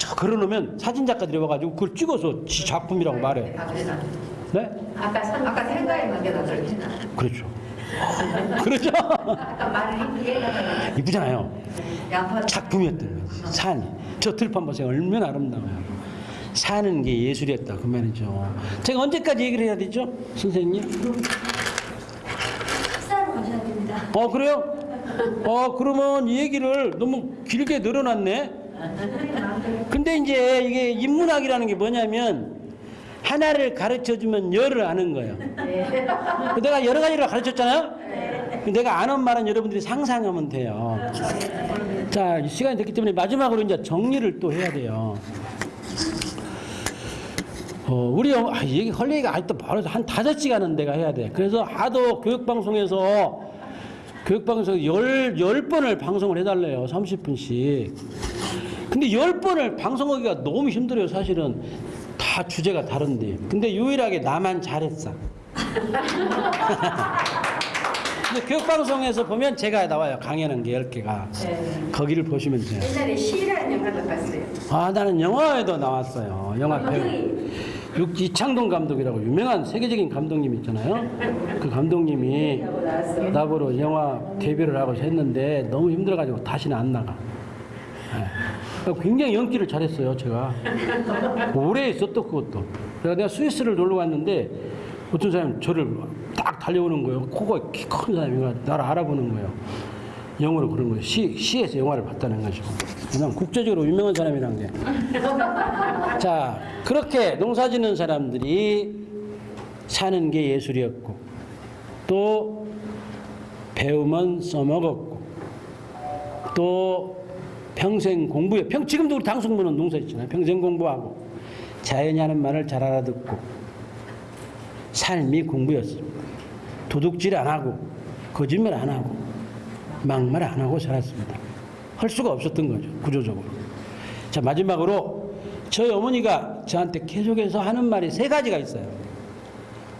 탁 걸어놓으면 사진 작가들이 와가지고 그걸 찍어서 지 작품이라고 말해요. 아, 그래서 네? 아까 아까 생각에 맞게다 그러잖아. 그렇죠. 이쁘게 해가지고 이쁘잖아요. 작품이었던 거지. 산이. 저 들판 보세요. 얼마나 아름다워요. 사는 게 예술이었다. 그 말이죠. 제가 언제까지 얘기를 해야 되죠? 선생님? 식사하러 가셔야 됩니다. 어, 그래요? 어, 그러면 이 얘기를 너무 길게 늘어났네? 근데 이제 이게 인문학이라는 게 뭐냐면 하나를 가르쳐 주면 열을 아는 거예요. 내가 여러 가지를 가르쳤잖아요? 내가 아는 말은 여러분들이 상상하면 돼요. 자, 시간이 됐기 때문에 마지막으로 이제 정리를 또 해야 돼요. 어, 우리 어, 아, 얘기 할 얘기가 아직도 바로 한 다섯 시간은 내가 해야 돼. 그래서 하도 교육방송에서 교육방송에서 열, 열 번을 방송을 해달래요. 30분씩. 근데 열 번을 방송하기가 너무 힘들어요. 사실은 다 주제가 다른데. 근데 유일하게 나만 잘했어. 근데 교육방송에서 보면 제가 나와요. 강연한 게 10개가. 거기를 보시면 돼요. 옛날에 시라는 영화도 봤어요. 아, 나는 영화에도 나왔어요. 영화 배우. 육- 이창동 감독이라고 유명한 세계적인 감독님 있잖아요. 그 감독님이 나보러 영화 데뷔를 하고 했는데 너무 힘들어가지고 다시는 안 나가. 예. 굉장히 연기를 잘했어요, 제가. 오래 있었또 그것도. 내가 스위스를 놀러 갔는데 어떤 사람이 저를 딱 달려오는 거예요. 코가 키 큰 사람이 나를 알아보는 거예요. 영어로 그런 거예요. 시, 시에서 영화를 봤다는 거죠. 그냥 국제적으로 유명한 사람이란 게. 자, 그렇게 농사 짓는 사람들이 사는 게 예술이었고, 또 배우면 써먹었고, 또 평생 공부해. 평, 지금도 우리 당숙문은 농사 있잖아요. 평생 공부하고, 자연이 하는 말을 잘 알아듣고, 삶이 공부였습니다. 도둑질 안 하고, 거짓말 안 하고, 막말 안 하고 살았습니다. 할 수가 없었던 거죠, 구조적으로. 자, 마지막으로 저희 어머니가 저한테 계속해서 하는 말이 세 가지가 있어요.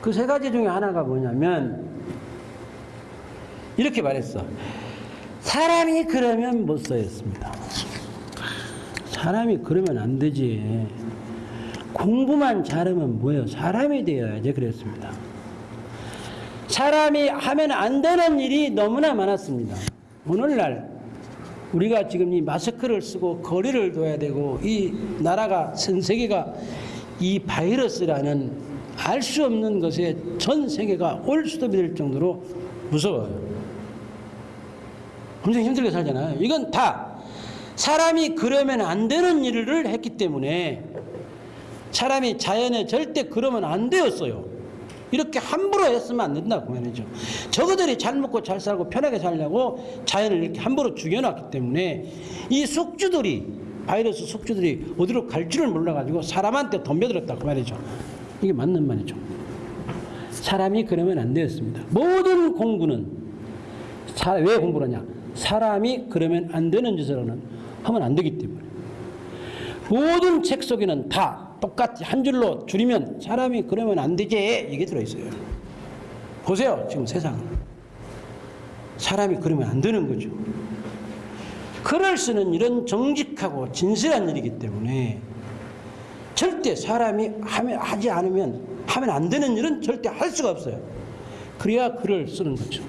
그 세 가지 중에 하나가 뭐냐면, 이렇게 말했어. 사람이 그러면 못 써였습니다. 사람이 그러면 안 되지. 공부만 잘하면 뭐예요? 사람이 되어야지 그랬습니다. 사람이 하면 안 되는 일이 너무나 많았습니다. 오늘날 우리가 지금 이 마스크를 쓰고 거리를 둬야 되고 이 나라가 전 세계가 이 바이러스라는 알 수 없는 것에 전 세계가 올수도 될 정도로 무서워요. 엄청 힘들게 살잖아요. 이건 다 사람이 그러면 안 되는 일을 했기 때문에 사람이 자연에 절대 그러면 안 되었어요. 이렇게 함부로 했으면 안 된다고 말이죠. 저거들이 잘 먹고 잘 살고 편하게 살려고 자연을 이렇게 함부로 죽여놨기 때문에 이 숙주들이 바이러스 숙주들이 어디로 갈 줄을 몰라가지고 사람한테 덤벼들었다고 말이죠. 이게 맞는 말이죠. 사람이 그러면 안 되었습니다. 모든 공부는 사- 왜 공부를 하냐? 사람이 그러면 안 되는 짓으로는 하면 안 되기 때문에. 모든 책 속에는 다 똑같이 한 줄로 줄이면 사람이 그러면 안 되지 이게 들어있어요. 보세요 지금 세상 사람이 그러면 안 되는 거죠. 글을 쓰는 일은 정직하고 진실한 일이기 때문에 절대 사람이 하면, 하지 않으면 하면 안 되는 일은 절대 할 수가 없어요. 그래야 글을 쓰는 거죠.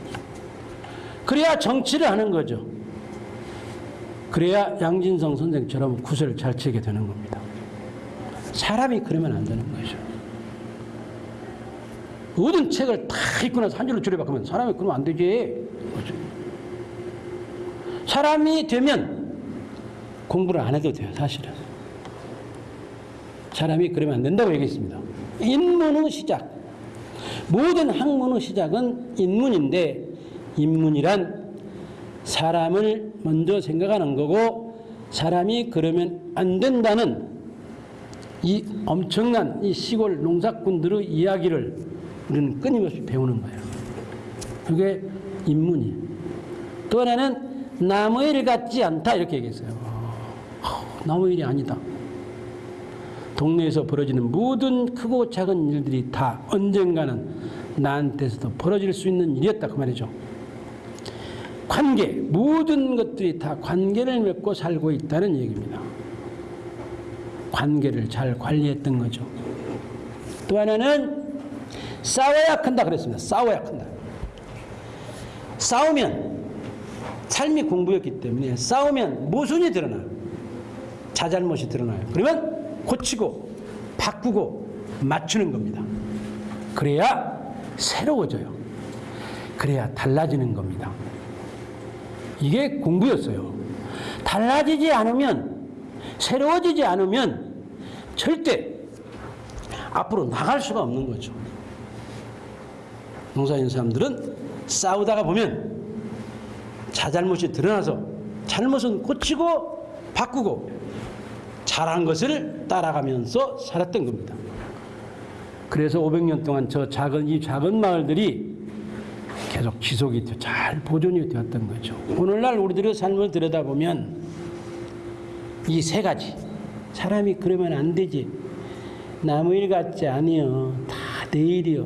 그래야 정치를 하는 거죠. 그래야 양진성 선생처럼 구슬을 잘 치게 되는 겁니다. 사람이 그러면 안 되는 거죠. 모든 책을 다 읽고 나서 한 줄로 줄여박으면 사람이 그러면 안 되지. 그죠? 사람이 되면 공부를 안 해도 돼요, 사실은. 사람이 그러면 안 된다고 얘기했습니다. 인문의 시작. 모든 학문의 시작은 인문인데, 인문이란 사람을 먼저 생각하는 거고, 사람이 그러면 안 된다는 이 엄청난 이 시골 농사꾼들의 이야기를 우리는 끊임없이 배우는 거예요. 그게 인문이에요. 또 하나는 남의 일 같지 않다 이렇게 얘기했어요. 어, 남의 일이 아니다. 동네에서 벌어지는 모든 크고 작은 일들이 다 언젠가는 나한테서도 벌어질 수 있는 일이었다 그 말이죠. 관계 모든 것들이 다 관계를 맺고 살고 있다는 얘기입니다. 관계를 잘 관리했던 거죠. 또 하나는 싸워야 큰다 그랬습니다. 싸워야 큰다. 싸우면 삶이 공부였기 때문에 싸우면 모순이 드러나요. 자잘못이 드러나요. 그러면 고치고 바꾸고 맞추는 겁니다. 그래야 새로워져요. 그래야 달라지는 겁니다. 이게 공부였어요. 달라지지 않으면 새로워지지 않으면 절대 앞으로 나갈 수가 없는 거죠. 농사짓는 사람들은 싸우다가 보면 자잘못이 드러나서 잘못은 고치고 바꾸고 잘한 것을 따라가면서 살았던 겁니다. 그래서 500년 동안 저 작은 이 작은 마을들이 계속 지속이 되- 잘 보존이 되었던 거죠. 오늘날 우리들의 삶을 들여다보면 이 세 가지 사람이 그러면 안 되지. 남의 일 같지 아니여. 다 내 일이여.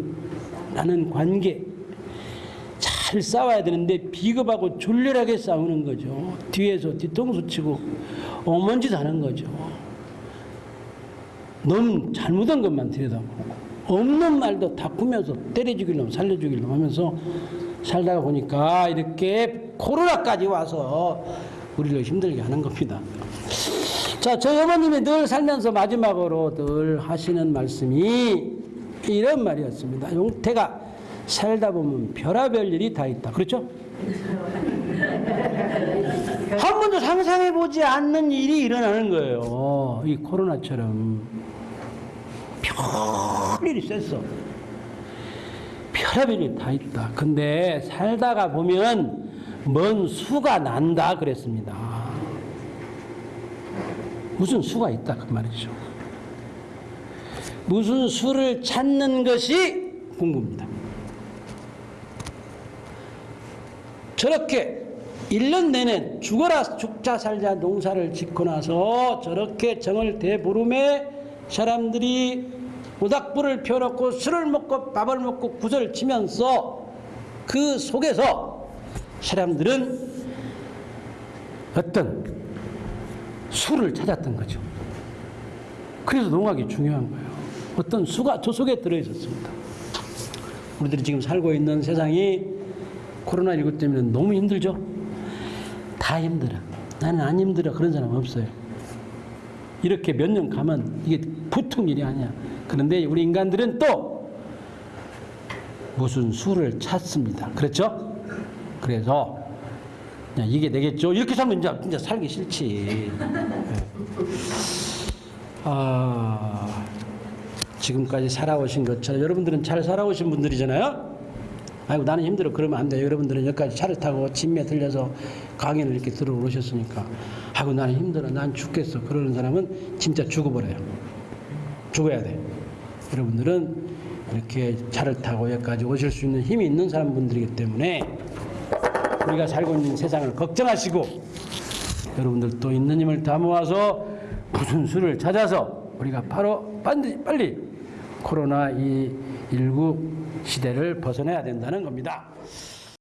라는 관계. 잘 싸워야 되는데 비겁하고 졸렬하게 싸우는 거죠. 뒤에서 뒤통수 치고 어먼짓 하는 거죠. 너무 잘못한 것만 들여다보고 없는 말도 다 꾸면서 때려주길래 살려주길래 하면서 살다가 보니까 이렇게 코로나까지 와서 우리를 힘들게 하는 겁니다. 자, 저희 어머님이 늘 살면서 마지막으로 늘 하시는 말씀이 이런 말이었습니다. 용태가 살다 보면 별하별 일이 다 있다. 그렇죠? 한 번도 상상해 보지 않는 일이 일어나는 거예요. 이 코로나처럼 별일이 셌어. 별의별 일이 다 있다. 근데 살다가 보면 먼 수가 난다 그랬습니다. 무슨 수가 있다 그 말이죠. 무슨 수를 찾는 것이 궁금합니다. 저렇게 1년 내내 죽어라 죽자 살자 농사를 짓고 나서 저렇게 정을 대보름에 사람들이 모닥불을 펴놓고 술을 먹고 밥을 먹고 구슬을 치면서 그 속에서 사람들은 어떤 수를 찾았던 거죠. 그래서 농학이 중요한 거예요. 어떤 수가 저 속에 들어있었습니다. 우리들이 지금 살고 있는 세상이 코로나19 때문에 너무 힘들죠? 다 힘들어. 나는 안 힘들어. 그런 사람 없어요. 이렇게 몇 년 가면 이게 보통 일이 아니야. 그런데 우리 인간들은 또 무슨 수를 찾습니다. 그렇죠? 그래서 야, 이게 되겠죠? 이렇게 살면 이제 진짜 살기 싫지. 네. 아, 지금까지 살아오신 것처럼 여러분들은 잘 살아오신 분들이잖아요? 아이고 나는 힘들어 그러면 안 돼요. 여러분들은 여기까지 차를 타고 짐에 들려서 강연을 이렇게 들어오셨으니까 아이고 나는 힘들어 난 죽겠어 그러는 사람은 진짜 죽어버려요. 죽어야 돼. 여러분들은 이렇게 차를 타고 여기까지 오실 수 있는 힘이 있는 사람분들이기 때문에 우리가 살고 있는 세상을 걱정하시고 여러분들도 있는 힘을 다 모아서 무슨 수를 찾아서 우리가 바로 반드시 빨리 코로나 19 시대를 벗어나야 된다는 겁니다.